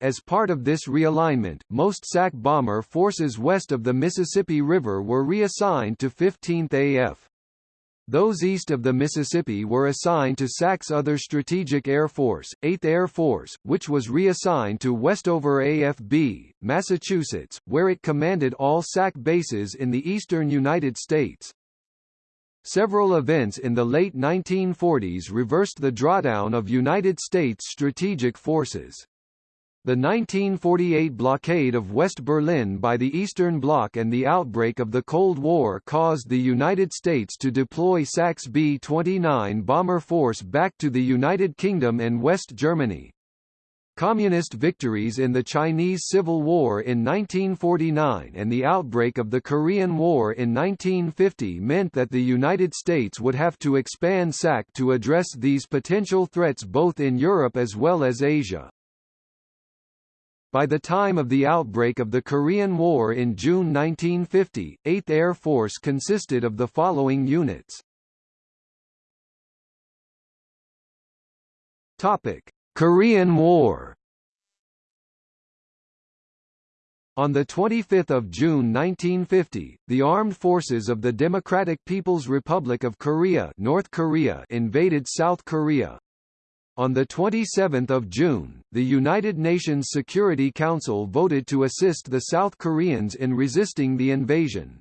As part of this realignment, most SAC bomber forces west of the Mississippi River were reassigned to 15th AF. Those east of the Mississippi were assigned to SAC's other strategic air force, 8th Air Force, which was reassigned to Westover AFB, Massachusetts, where it commanded all SAC bases in the eastern United States. Several events in the late 1940s reversed the drawdown of United States strategic forces. The 1948 blockade of West Berlin by the Eastern Bloc and the outbreak of the Cold War caused the United States to deploy SAC's B-29 bomber force back to the United Kingdom and West Germany. Communist victories in the Chinese Civil War in 1949 and the outbreak of the Korean War in 1950 meant that the United States would have to expand SAC to address these potential threats both in Europe as well as Asia. By the time of the outbreak of the Korean War in June 1950, 8th Air Force consisted of the following units. Topic: Korean War. On 25 June 1950, the armed forces of the Democratic People's Republic of Korea, North Korea invaded South Korea, on 27 June, the United Nations Security Council voted to assist the South Koreans in resisting the invasion.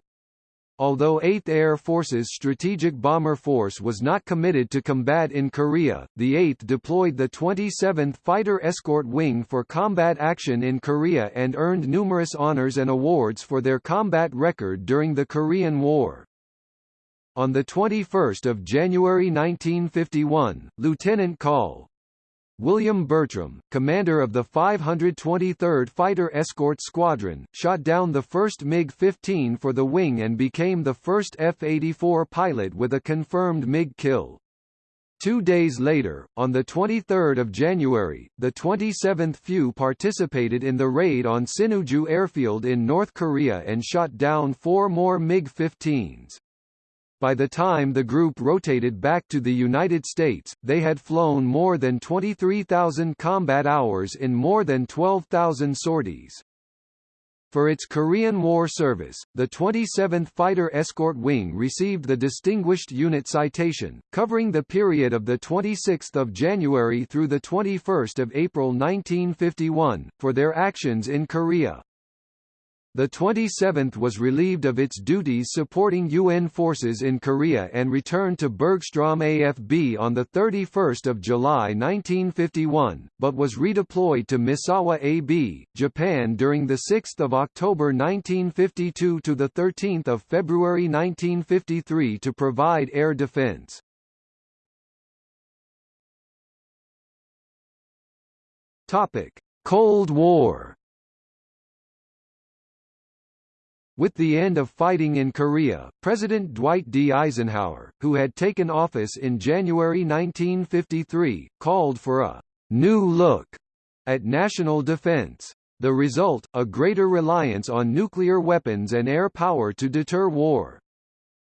Although 8th Air Force's Strategic Bomber Force was not committed to combat in Korea, the 8th deployed the 27th Fighter Escort Wing for combat action in Korea and earned numerous honors and awards for their combat record during the Korean War. On 21 January 1951, Lieutenant Col. William Bertram, commander of the 523rd Fighter Escort Squadron, shot down the first MiG-15 for the wing and became the first F-84 pilot with a confirmed MiG kill. Two days later, on 23 January, the 27th FU participated in the raid on Sinuiju Airfield in North Korea and shot down four more MiG-15s. By the time the group rotated back to the United States, they had flown more than 23,000 combat hours in more than 12,000 sorties. For its Korean War service, the 27th Fighter Escort Wing received the Distinguished Unit Citation, covering the period of 26 January through 21 April 1951, for their actions in Korea. The 27th was relieved of its duties supporting UN forces in Korea and returned to Bergstrom AFB on 31 July 1951, but was redeployed to Misawa AB, Japan during 6 October 1952 to 13 February 1953 to provide air defense. Cold War With the end of fighting in Korea, President Dwight D. Eisenhower, who had taken office in January 1953, called for a «new look» at national defense. The result, a greater reliance on nuclear weapons and air power to deter war.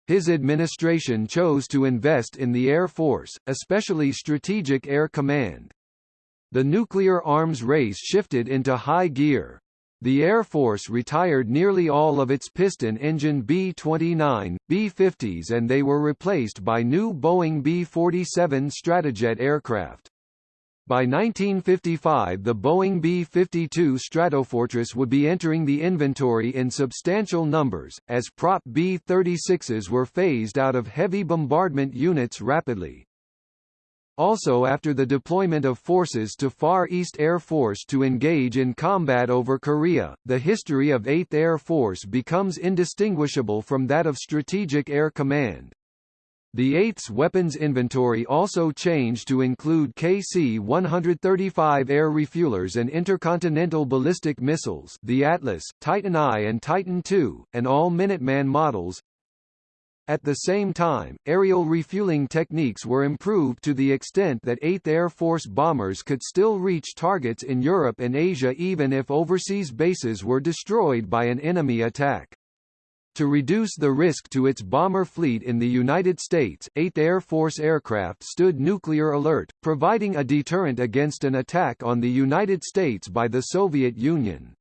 His administration chose to invest in the Air Force, especially Strategic Air Command. The nuclear arms race shifted into high gear, the Air Force retired nearly all of its piston-engine B-29, B-50s and they were replaced by new Boeing B-47 Stratojet aircraft. By 1955 the Boeing B-52 Stratofortress would be entering the inventory in substantial numbers, as Prop B-36s were phased out of heavy bombardment units rapidly. Also after the deployment of forces to Far East Air Force to engage in combat over Korea, the history of 8th Air Force becomes indistinguishable from that of Strategic Air Command. The 8th's weapons inventory also changed to include KC-135 air refuelers and intercontinental ballistic missiles the Atlas, Titan I and Titan II, and all Minuteman models, at the same time, aerial refueling techniques were improved to the extent that 8th Air Force bombers could still reach targets in Europe and Asia even if overseas bases were destroyed by an enemy attack. To reduce the risk to its bomber fleet in the United States, 8th Air Force aircraft stood nuclear alert, providing a deterrent against an attack on the United States by the Soviet Union.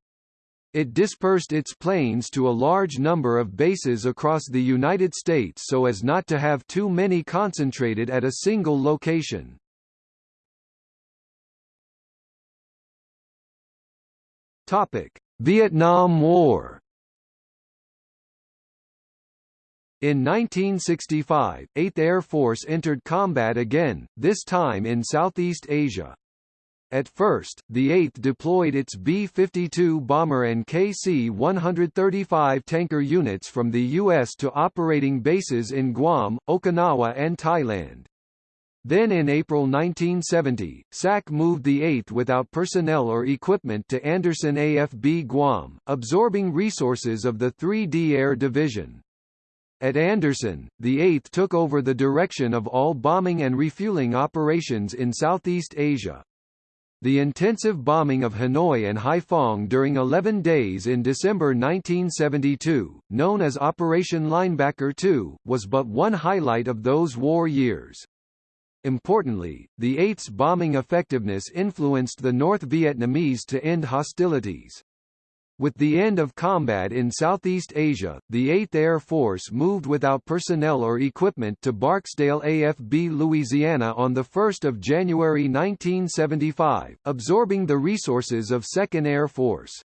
It dispersed its planes to a large number of bases across the United States so as not to have too many concentrated at a single location. Topic: Vietnam War. In 1965, 8th Air Force entered combat again, this time in Southeast Asia. At first, the 8th deployed its B-52 bomber and KC-135 tanker units from the U.S. to operating bases in Guam, Okinawa and Thailand. Then in April 1970, SAC moved the 8th without personnel or equipment to Andersen AFB Guam, absorbing resources of the 3D Air Division. At Andersen, the 8th took over the direction of all bombing and refueling operations in Southeast Asia. The intensive bombing of Hanoi and Haiphong during 11 days in December 1972, known as Operation Linebacker II, was but one highlight of those war years. Importantly, the 8th's bombing effectiveness influenced the North Vietnamese to end hostilities. With the end of combat in Southeast Asia, the 8th Air Force moved without personnel or equipment to Barksdale AFB Louisiana on 1 January 1975, absorbing the resources of 2nd Air Force.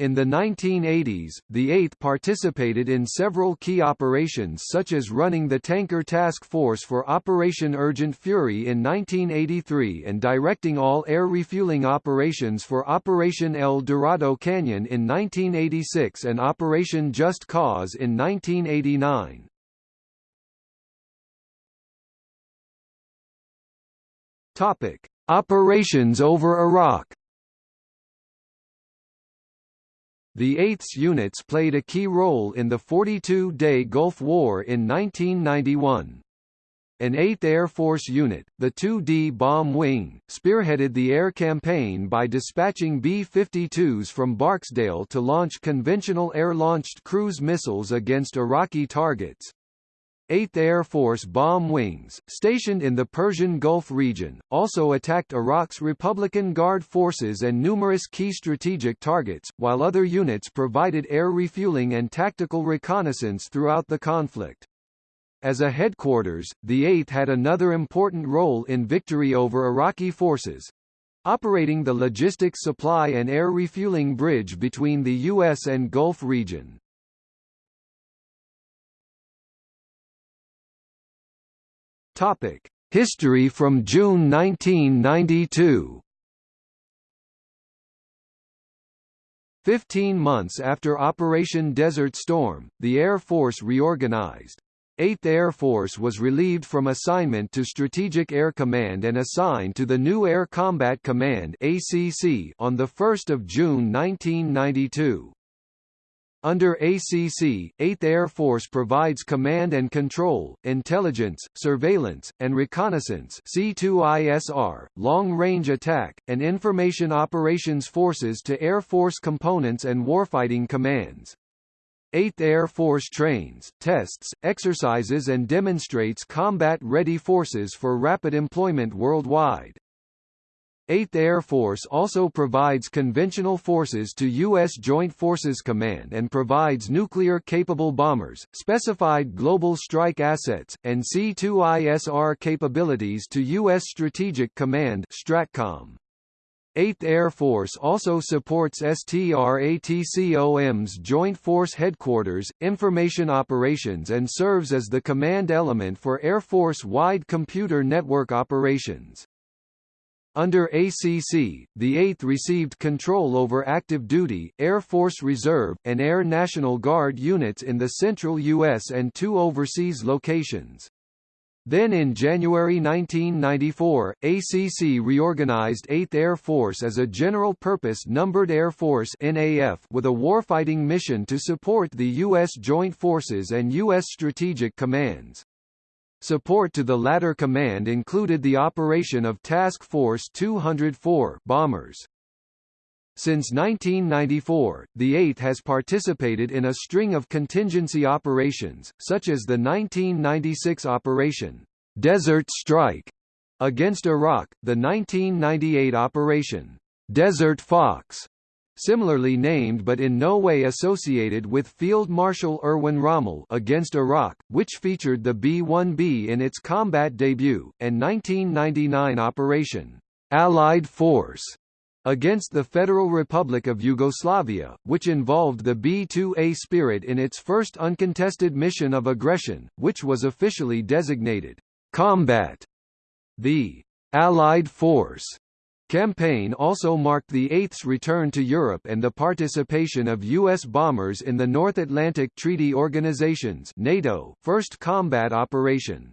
In the 1980s, the 8th participated in several key operations such as running the Tanker Task Force for Operation Urgent Fury in 1983 and directing all air refueling operations for Operation El Dorado Canyon in 1986 and Operation Just Cause in 1989. Topic: Operations over Iraq The 8th units played a key role in the 42-day Gulf War in 1991. An 8th Air Force unit, the 2D Bomb Wing, spearheaded the air campaign by dispatching B-52s from Barksdale to launch conventional air-launched cruise missiles against Iraqi targets. 8th Air Force bomb wings, stationed in the Persian Gulf region, also attacked Iraq's Republican Guard forces and numerous key strategic targets, while other units provided air refueling and tactical reconnaissance throughout the conflict. As a headquarters, the 8th had another important role in victory over Iraqi forces, operating the logistics supply and air refueling bridge between the U.S. and Gulf region. Topic: History from June 1992. Fifteen months after Operation Desert Storm, the Air Force reorganized. 8th Air Force was relieved from assignment to Strategic Air Command and assigned to the new Air Combat Command ACC on 1 June 1992. Under ACC, 8th Air Force provides command and control, intelligence, surveillance, and reconnaissance C2ISR, long-range attack, and information operations forces to Air Force components and warfighting commands. 8th Air Force trains, tests, exercises and demonstrates combat-ready forces for rapid employment worldwide. 8th Air Force also provides conventional forces to U.S. Joint Forces Command and provides nuclear-capable bombers, specified global strike assets, and C-2ISR capabilities to U.S. Strategic Command STRATCOM. 8th Air Force also supports STRATCOM's Joint Force Headquarters, information operations and serves as the command element for Air Force-wide computer network operations. Under ACC, the 8th received control over active duty, Air Force Reserve, and Air National Guard units in the central U.S. and two overseas locations. Then in January 1994, ACC reorganized 8th Air Force as a general-purpose numbered Air Force NAF with a warfighting mission to support the U.S. Joint Forces and U.S. Strategic Commands. Support to the latter command included the operation of Task Force 204 bombers. Since 1994, the 8th has participated in a string of contingency operations, such as the 1996 Operation Desert Strike against Iraq, the 1998 Operation Desert Fox similarly named but in no way associated with Field Marshal Erwin Rommel against Iraq, which featured the B-1B in its combat debut, and 1999 Operation Allied Force against the Federal Republic of Yugoslavia, which involved the B-2A Spirit in its first uncontested mission of aggression, which was officially designated combat. The Allied Force campaign also marked the 8th's return to Europe and the participation of U.S. bombers in the North Atlantic Treaty Organization's NATO first combat operation.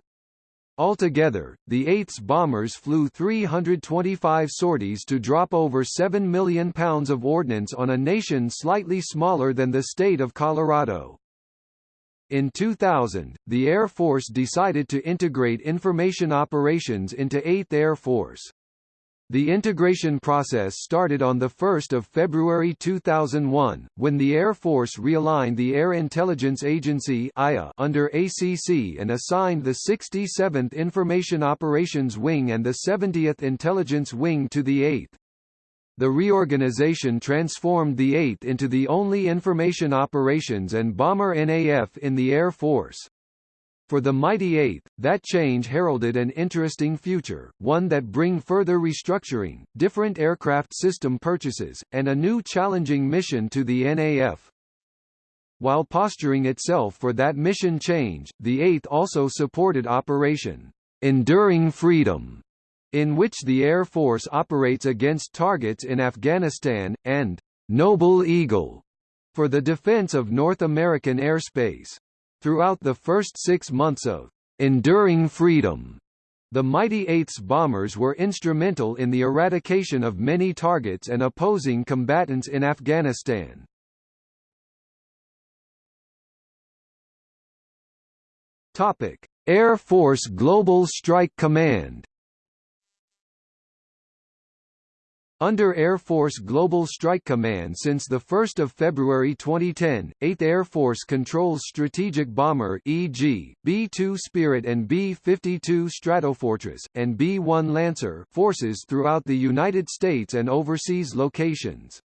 Altogether, the 8th's bombers flew 325 sorties to drop over 7 million pounds of ordnance on a nation slightly smaller than the state of Colorado. In 2000, the Air Force decided to integrate information operations into 8th Air Force. The integration process started on 1 February 2001, when the Air Force realigned the Air Intelligence Agency under ACC and assigned the 67th Information Operations Wing and the 70th Intelligence Wing to the 8th. The reorganization transformed the 8th into the only information operations and bomber NAF in the Air Force. For the mighty Eighth, that change heralded an interesting future, one that bring further restructuring, different aircraft system purchases, and a new challenging mission to the NAF. While posturing itself for that mission change, the Eighth also supported Operation Enduring Freedom, in which the Air Force operates against targets in Afghanistan, and Noble Eagle for the defense of North American airspace. Throughout the first six months of Enduring Freedom, the mighty Eighth's bombers were instrumental in the eradication of many targets and opposing combatants in Afghanistan. Air Force Global Strike Command Under Air Force Global Strike Command since 1 February 2010, 8th Air Force controls strategic bomber e.g., B-2 Spirit and B-52 Stratofortress, and B-1 Lancer forces throughout the United States and overseas locations.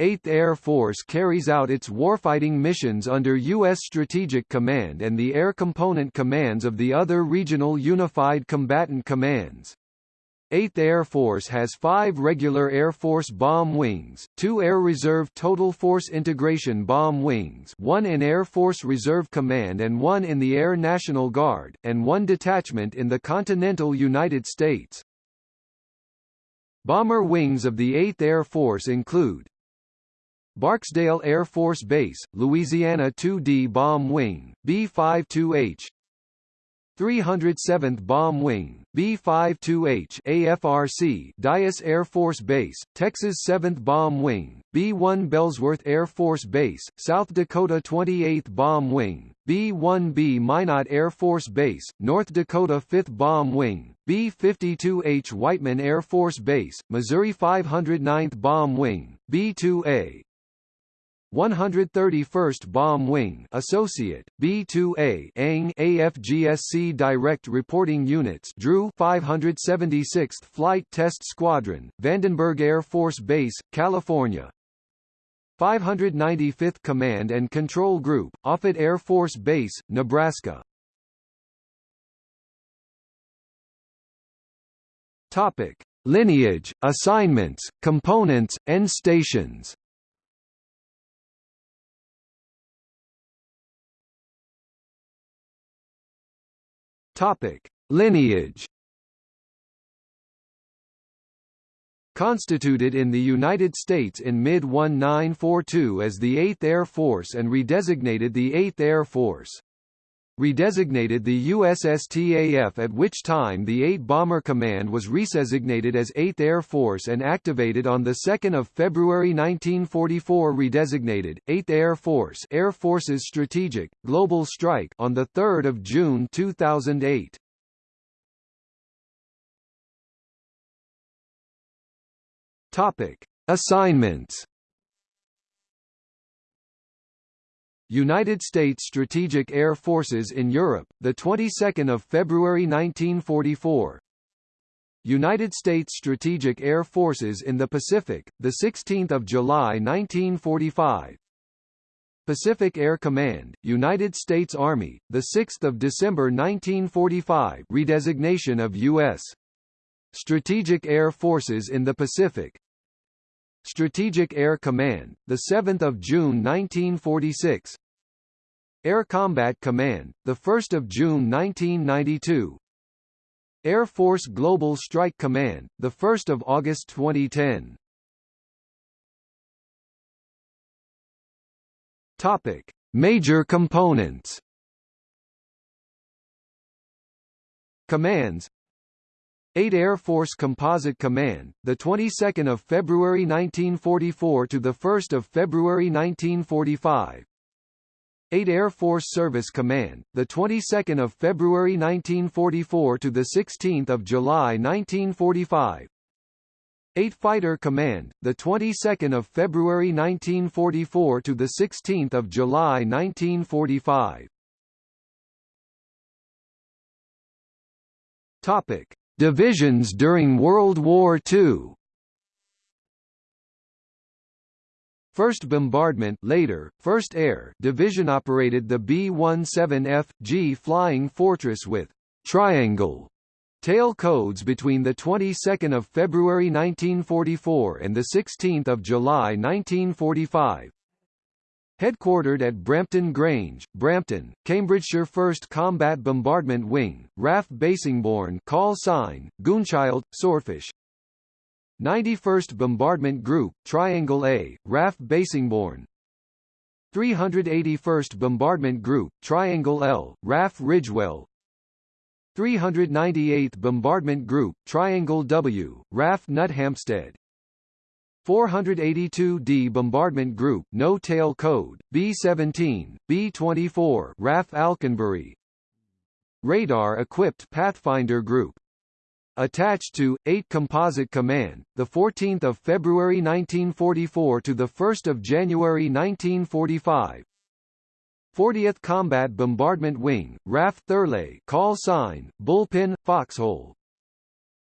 8th Air Force carries out its warfighting missions under U.S. Strategic Command and the Air Component Commands of the other regional Unified Combatant Commands. 8th Air Force has five regular Air Force bomb wings, two Air Reserve Total Force Integration bomb wings one in Air Force Reserve Command and one in the Air National Guard, and one detachment in the continental United States. Bomber wings of the 8th Air Force include Barksdale Air Force Base, Louisiana 2D Bomb Wing, B-52H 307th Bomb Wing, B-52H AFRC Dyess Air Force Base, Texas 7th Bomb Wing, B-1B Ellsworth Air Force Base, South Dakota 28th Bomb Wing, B-1B Minot Air Force Base, North Dakota 5th Bomb Wing, B-52H Whiteman Air Force Base, Missouri 509th Bomb Wing, B-2A, 131st Bomb Wing Associate B2A ANG AFGSC Direct Reporting Units Drew 576th Flight Test Squadron Vandenberg Air Force Base California. 595th Command and Control Group Offutt Air Force Base Nebraska. Topic Lineage assignments components and stations Topic: Lineage. Constituted in the United States in mid-1942 as the 8th Air Force and redesignated the 8th Air Force redesignated the USSTAF at which time the 8 Bomber Command was redesignated as 8th Air Force and activated on 2 February 1944 redesignated, 8th Air Force Air Forces Strategic, Global Strike on 3 June 2008. Topic. Assignments United States Strategic Air Forces in Europe, the 22nd of February 1944. United States Strategic Air Forces in the Pacific, the 16th of July 1945. Pacific Air Command, United States Army, the 6th of December 1945, redesignation of U.S. Strategic Air Forces in the Pacific. Strategic Air Command, the 7th of June 1946. Air Combat Command, the 1st of June 1992. Air Force Global Strike Command, the 1st of August 2010. Topic: Major components. Commands 8 Air Force Composite Command, the 22nd of February 1944 to the 1st of February 1945. 8 Air Force Service Command, the 22nd of February 1944 to the 16th of July 1945. 8 Fighter Command, the 22nd of February 1944 to the 16th of July 1945. Topic: Divisions during World War II. First Bombardment later, 1st Air Division operated the B-17F-G Flying Fortress with «triangle» tail codes between the 22nd of February 1944 and the 16th of July 1945. Headquartered at Brampton Grange, Brampton, Cambridgeshire 1st Combat Bombardment Wing, RAF Bassingbourn call sign, Goonchild, Swordfish, 91st Bombardment Group, Triangle A, RAF Bassingbourn 381st Bombardment Group, Triangle L, RAF Ridgewell. 398th Bombardment Group, Triangle W, RAF Nuthampstead 482d Bombardment Group, No Tail Code, B-17, B-24 RAF Alconbury Radar-equipped Pathfinder Group Attached to 8 Composite Command, the 14th of February 1944 to the 1st of January 1945. 40th Combat Bombardment Wing, RAF Thurleigh, call sign, Bullpen, Foxhole.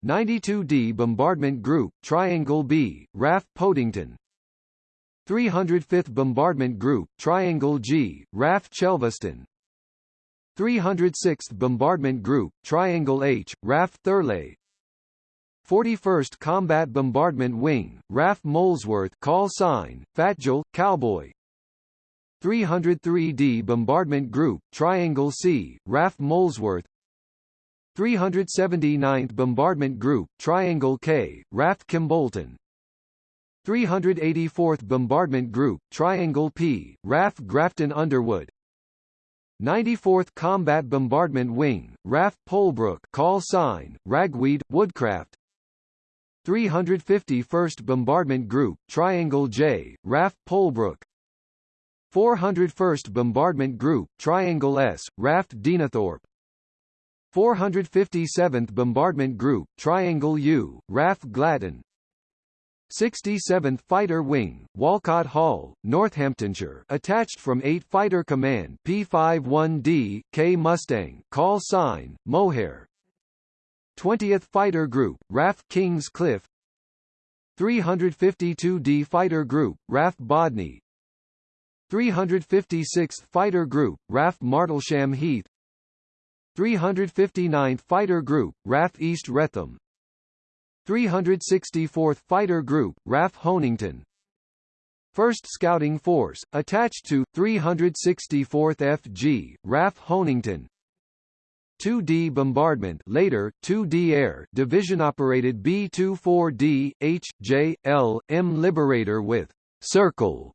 92d Bombardment Group, Triangle B, RAF Podington. 305th Bombardment Group, Triangle G, RAF Chelveston. 306th Bombardment Group, Triangle H, RAF Thurleigh 41st Combat Bombardment Wing, RAF Molesworth call sign, Fatjul, Cowboy 303d Bombardment Group, Triangle C, RAF Molesworth 379th Bombardment Group, Triangle K, RAF Kimbolton 384th Bombardment Group, Triangle P, RAF Grafton Underwood. 94th Combat Bombardment Wing, RAF Polebrook call sign, Ragweed, Woodcraft. 351st Bombardment Group, Triangle J, RAF Polebrook 401st Bombardment Group, Triangle S, RAF Deenethorpe 457th Bombardment Group, Triangle U, RAF Glatton. 67th Fighter Wing, Walcot Hall, Northamptonshire attached from 8 Fighter Command P51D, K Mustang call sign, Mohair. 20th Fighter Group, RAF Kings Cliffe. 352d Fighter Group, RAF Bodney 356th Fighter Group, RAF Martlesham Heath 359th Fighter Group, RAF East Wretham 364th Fighter Group, RAF Honington 1st Scouting Force, attached to, 364th FG, RAF Honington 2D Bombardment later, 2D Air Division-operated B-24D, H, J, L, M Liberator with «Circle»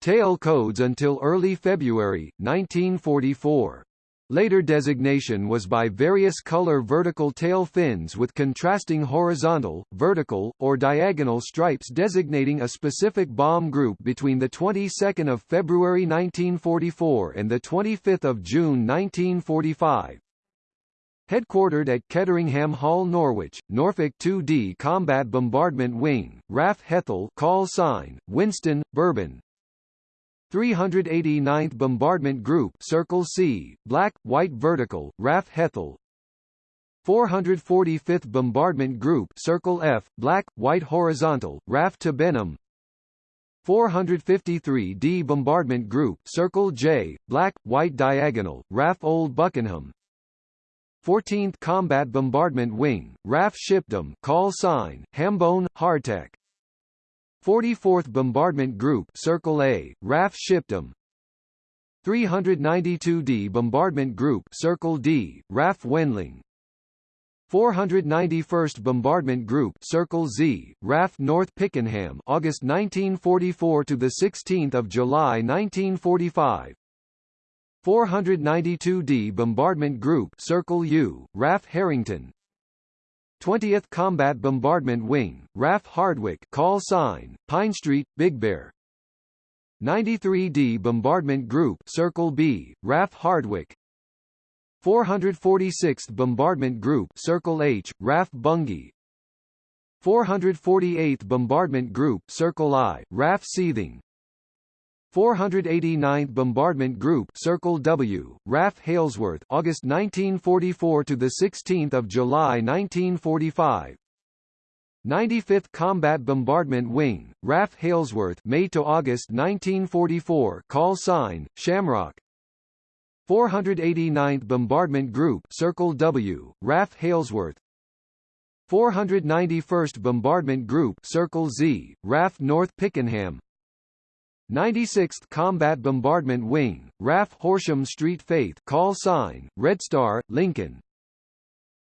tail codes until early February, 1944. Later designation was by various color vertical tail fins with contrasting horizontal, vertical, or diagonal stripes designating a specific bomb group between the 22nd of February 1944 and the 25th of June 1945. Headquartered at Ketteringham Hall Norwich, Norfolk 2D Combat Bombardment Wing, RAF Hethel call sign, Winston, Bourbon, 389th Bombardment Group Circle C, Black, White Vertical, RAF Hethel. 445th Bombardment Group Circle F, Black, White Horizontal, RAF Tibenham. 453d Bombardment Group Circle J, Black, White Diagonal, RAF Old Buckenham 14th Combat Bombardment Wing, RAF Shipdham call sign, Hambone, Hardtack 44th Bombardment Group Circle A, RAF Shipdham 392d Bombardment Group Circle D, RAF Wendling. 491st Bombardment Group Circle Z, RAF North Pickenham August 1944 to the 16th of July 1945 492d Bombardment Group Circle U, RAF Harrington 20th Combat Bombardment Wing, RAF Hardwick call sign, Pine Street, Big Bear. 93d Bombardment Group Circle B, RAF Hardwick. 446th Bombardment Group Circle H, RAF Bungay 448th Bombardment Group Circle I, RAF Seething 489th Bombardment Group Circle W, RAF Halesworth August 1944 to the 16th of July 1945 95th Combat Bombardment Wing, RAF Halesworth May to August 1944 call sign, Shamrock. 489th Bombardment Group Circle W, RAF Halesworth 491st Bombardment Group Circle Z, RAF North Pickenham 96th Combat Bombardment Wing, RAF Horsham Street Faith call sign, Red Star, Lincoln.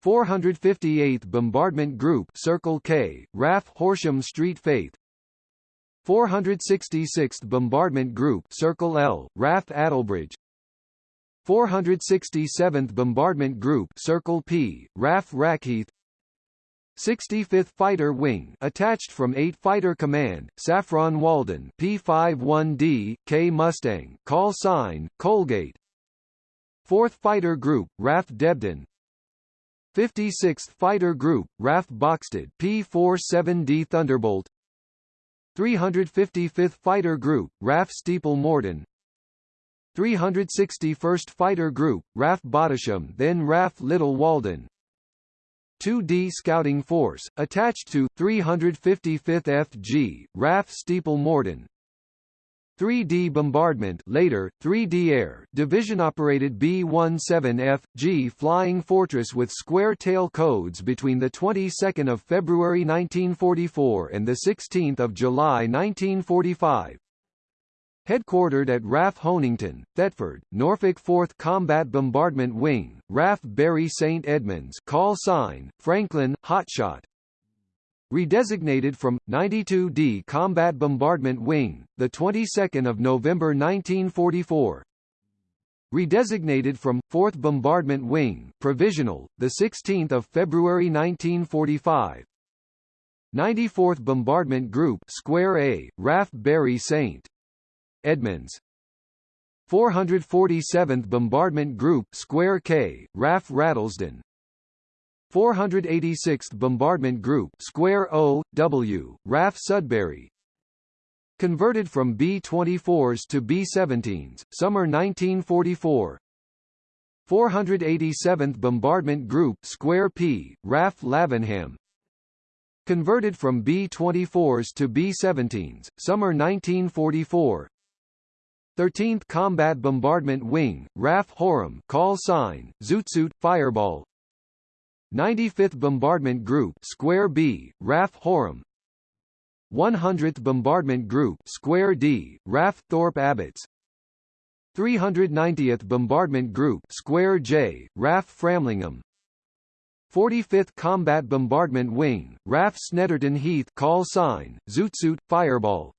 458th Bombardment Group Circle K, RAF Horsham Street Faith. 466th Bombardment Group Circle L, RAF Attlebridge. 467th Bombardment Group Circle P, RAF Rackheath 65th Fighter Wing attached from 8 Fighter Command, Saffron Walden P51D, K Mustang call sign, Colgate. 4th Fighter Group, RAF Debden. 56th Fighter Group, RAF Boxted P47D Thunderbolt. 355th Fighter Group, RAF Steeple Morden 361st Fighter Group, RAF Bottisham then RAF Little Walden 2D Scouting Force, attached to 355th FG, RAF Steeple Morden 3D Bombardment later, 3D Air, division-operated B-17F-G Flying Fortress with square tail codes between the 22nd of February 1944 and the 16th of July 1945, Headquartered at RAF Honington, Thetford, Norfolk 4th Combat Bombardment Wing, RAF Bury St Edmunds call sign, Franklin, Hotshot. Redesignated from 92D Combat Bombardment Wing, the 22nd of November 1944. Redesignated from 4th Bombardment Wing, provisional, the 16th of February 1945. 94th Bombardment Group Square A, RAF Bury St. Edmunds 447th Bombardment Group Square K, RAF Rattlesden 486th Bombardment Group Square O, W, RAF Sudbury. Converted from B-24s to B-17s, summer 1944 487th Bombardment Group Square P, RAF Lavenham. Converted from B-24s to B-17s, summer 1944 13th Combat Bombardment Wing, RAF Horham call sign, Zootsuit, Fireball. 95th Bombardment Group Square B, RAF Horham 100th Bombardment Group Square D, RAF Thorpe Abbotts 390th Bombardment Group Square J, RAF Framlingham. 45th Combat Bombardment Wing, RAF Snetterton Heath call sign, Zootsuit, Fireball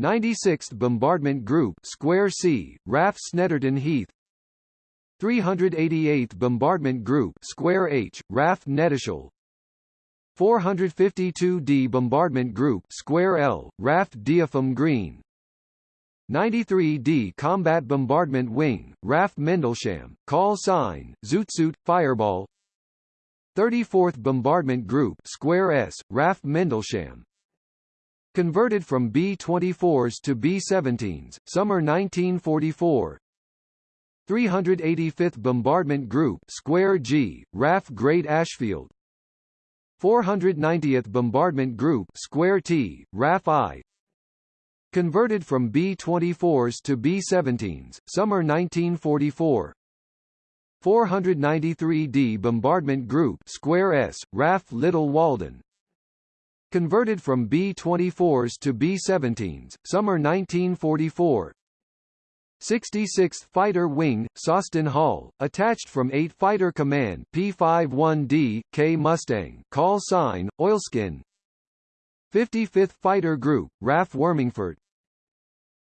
96th Bombardment Group Square C, RAF Snetterton Heath. 388th Bombardment Group Square H, RAF Knettishall 452d Bombardment Group Square L, RAF Deopham Green. 93d Combat Bombardment Wing, RAF Mendlesham, call sign, Zootsuit, Fireball. 34th Bombardment Group Square S, RAF Mendlesham Converted from B-24s to B-17s, summer 1944 385th Bombardment Group Square G, RAF Great Ashfield. 490th Bombardment Group Square T, RAF Eye. Converted from B-24s to B-17s, summer 1944 493d Bombardment Group Square S, RAF Little Walden Converted from B-24s to B-17s, summer 1944 66th Fighter Wing, Sawston Hall, attached from 8 Fighter Command P-51D, K Mustang call sign, Oilskin. 55th Fighter Group, RAF Wormingford.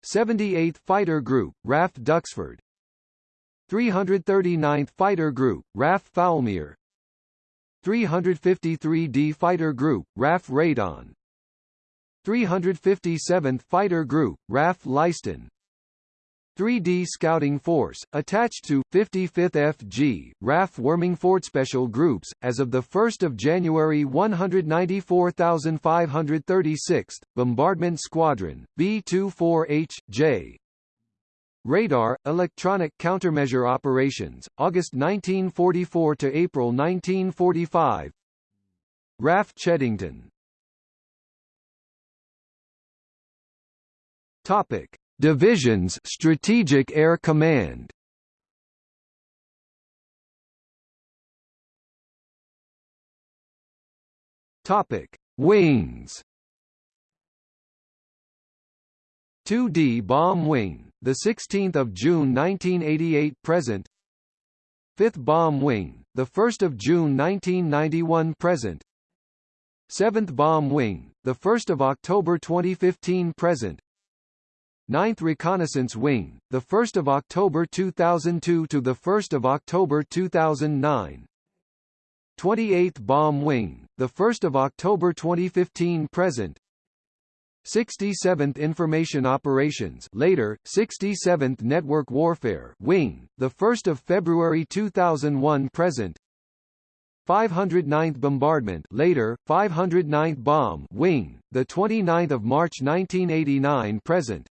78th Fighter Group, RAF Duxford. 339th Fighter Group, RAF Fowlmere 353d Fighter Group, RAF Raydon 357th Fighter Group, RAF Leiston 3D Scouting Force, attached to 55th FG, RAF Worming Special Groups, as of 1 January 194,536th, Bombardment Squadron, B-24H, J. Radar, Electronic Countermeasure Operations, August 1944 to April 1945 RAF Cheddington. Topic. Divisions Strategic Air Command. Topic. Wings. 2D Bomb Wing the 16th of June 1988 present 5th Bomb Wing the 1st of June 1991 present 7th Bomb Wing the 1st of October 2015 present 9th Reconnaissance Wing, the 1st of October 2002 to the 1st of October 2009. 28th Bomb Wing, the 1st of October 2015 present. 67th Information Operations, later 67th Network Warfare Wing, the 1st of February 2001 present. 509th Bombardment, later 509th Bomb Wing, the 29th of March 1989 present.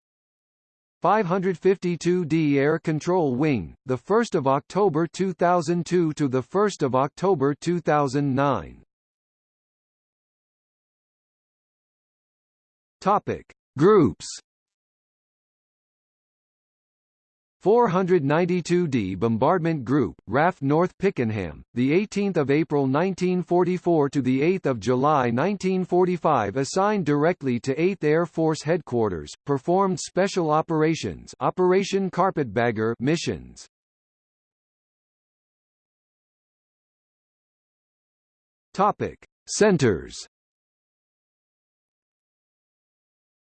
552d Air Control Wing, the 1st of October 2002 to the 1st of October 2009. Topic: Groups. 492d Bombardment Group, RAF North Pickenham, the 18th of April 1944 to the 8th of July 1945, assigned directly to 8th Air Force Headquarters, performed special operations, Operation Carpetbagger missions. Topic: Centers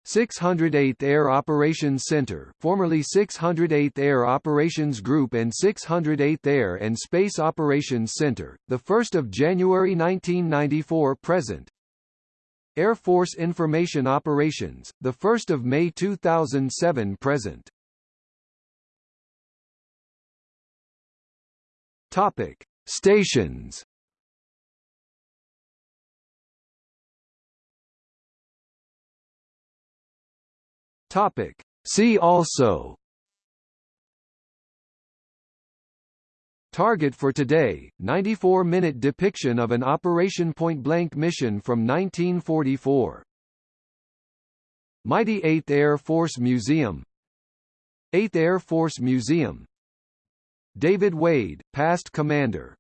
608th Air Operations Center formerly 608th Air Operations Group and 608th Air and Space Operations Center, 1 of January 1994 present Air Force Information Operations, 1 of May 2007 present Topic. Stations Topic. See also Target for Today, 94-minute depiction of an Operation Point Blank mission from 1944. Mighty 8th Air Force Museum 8th Air Force Museum David Wade, past commander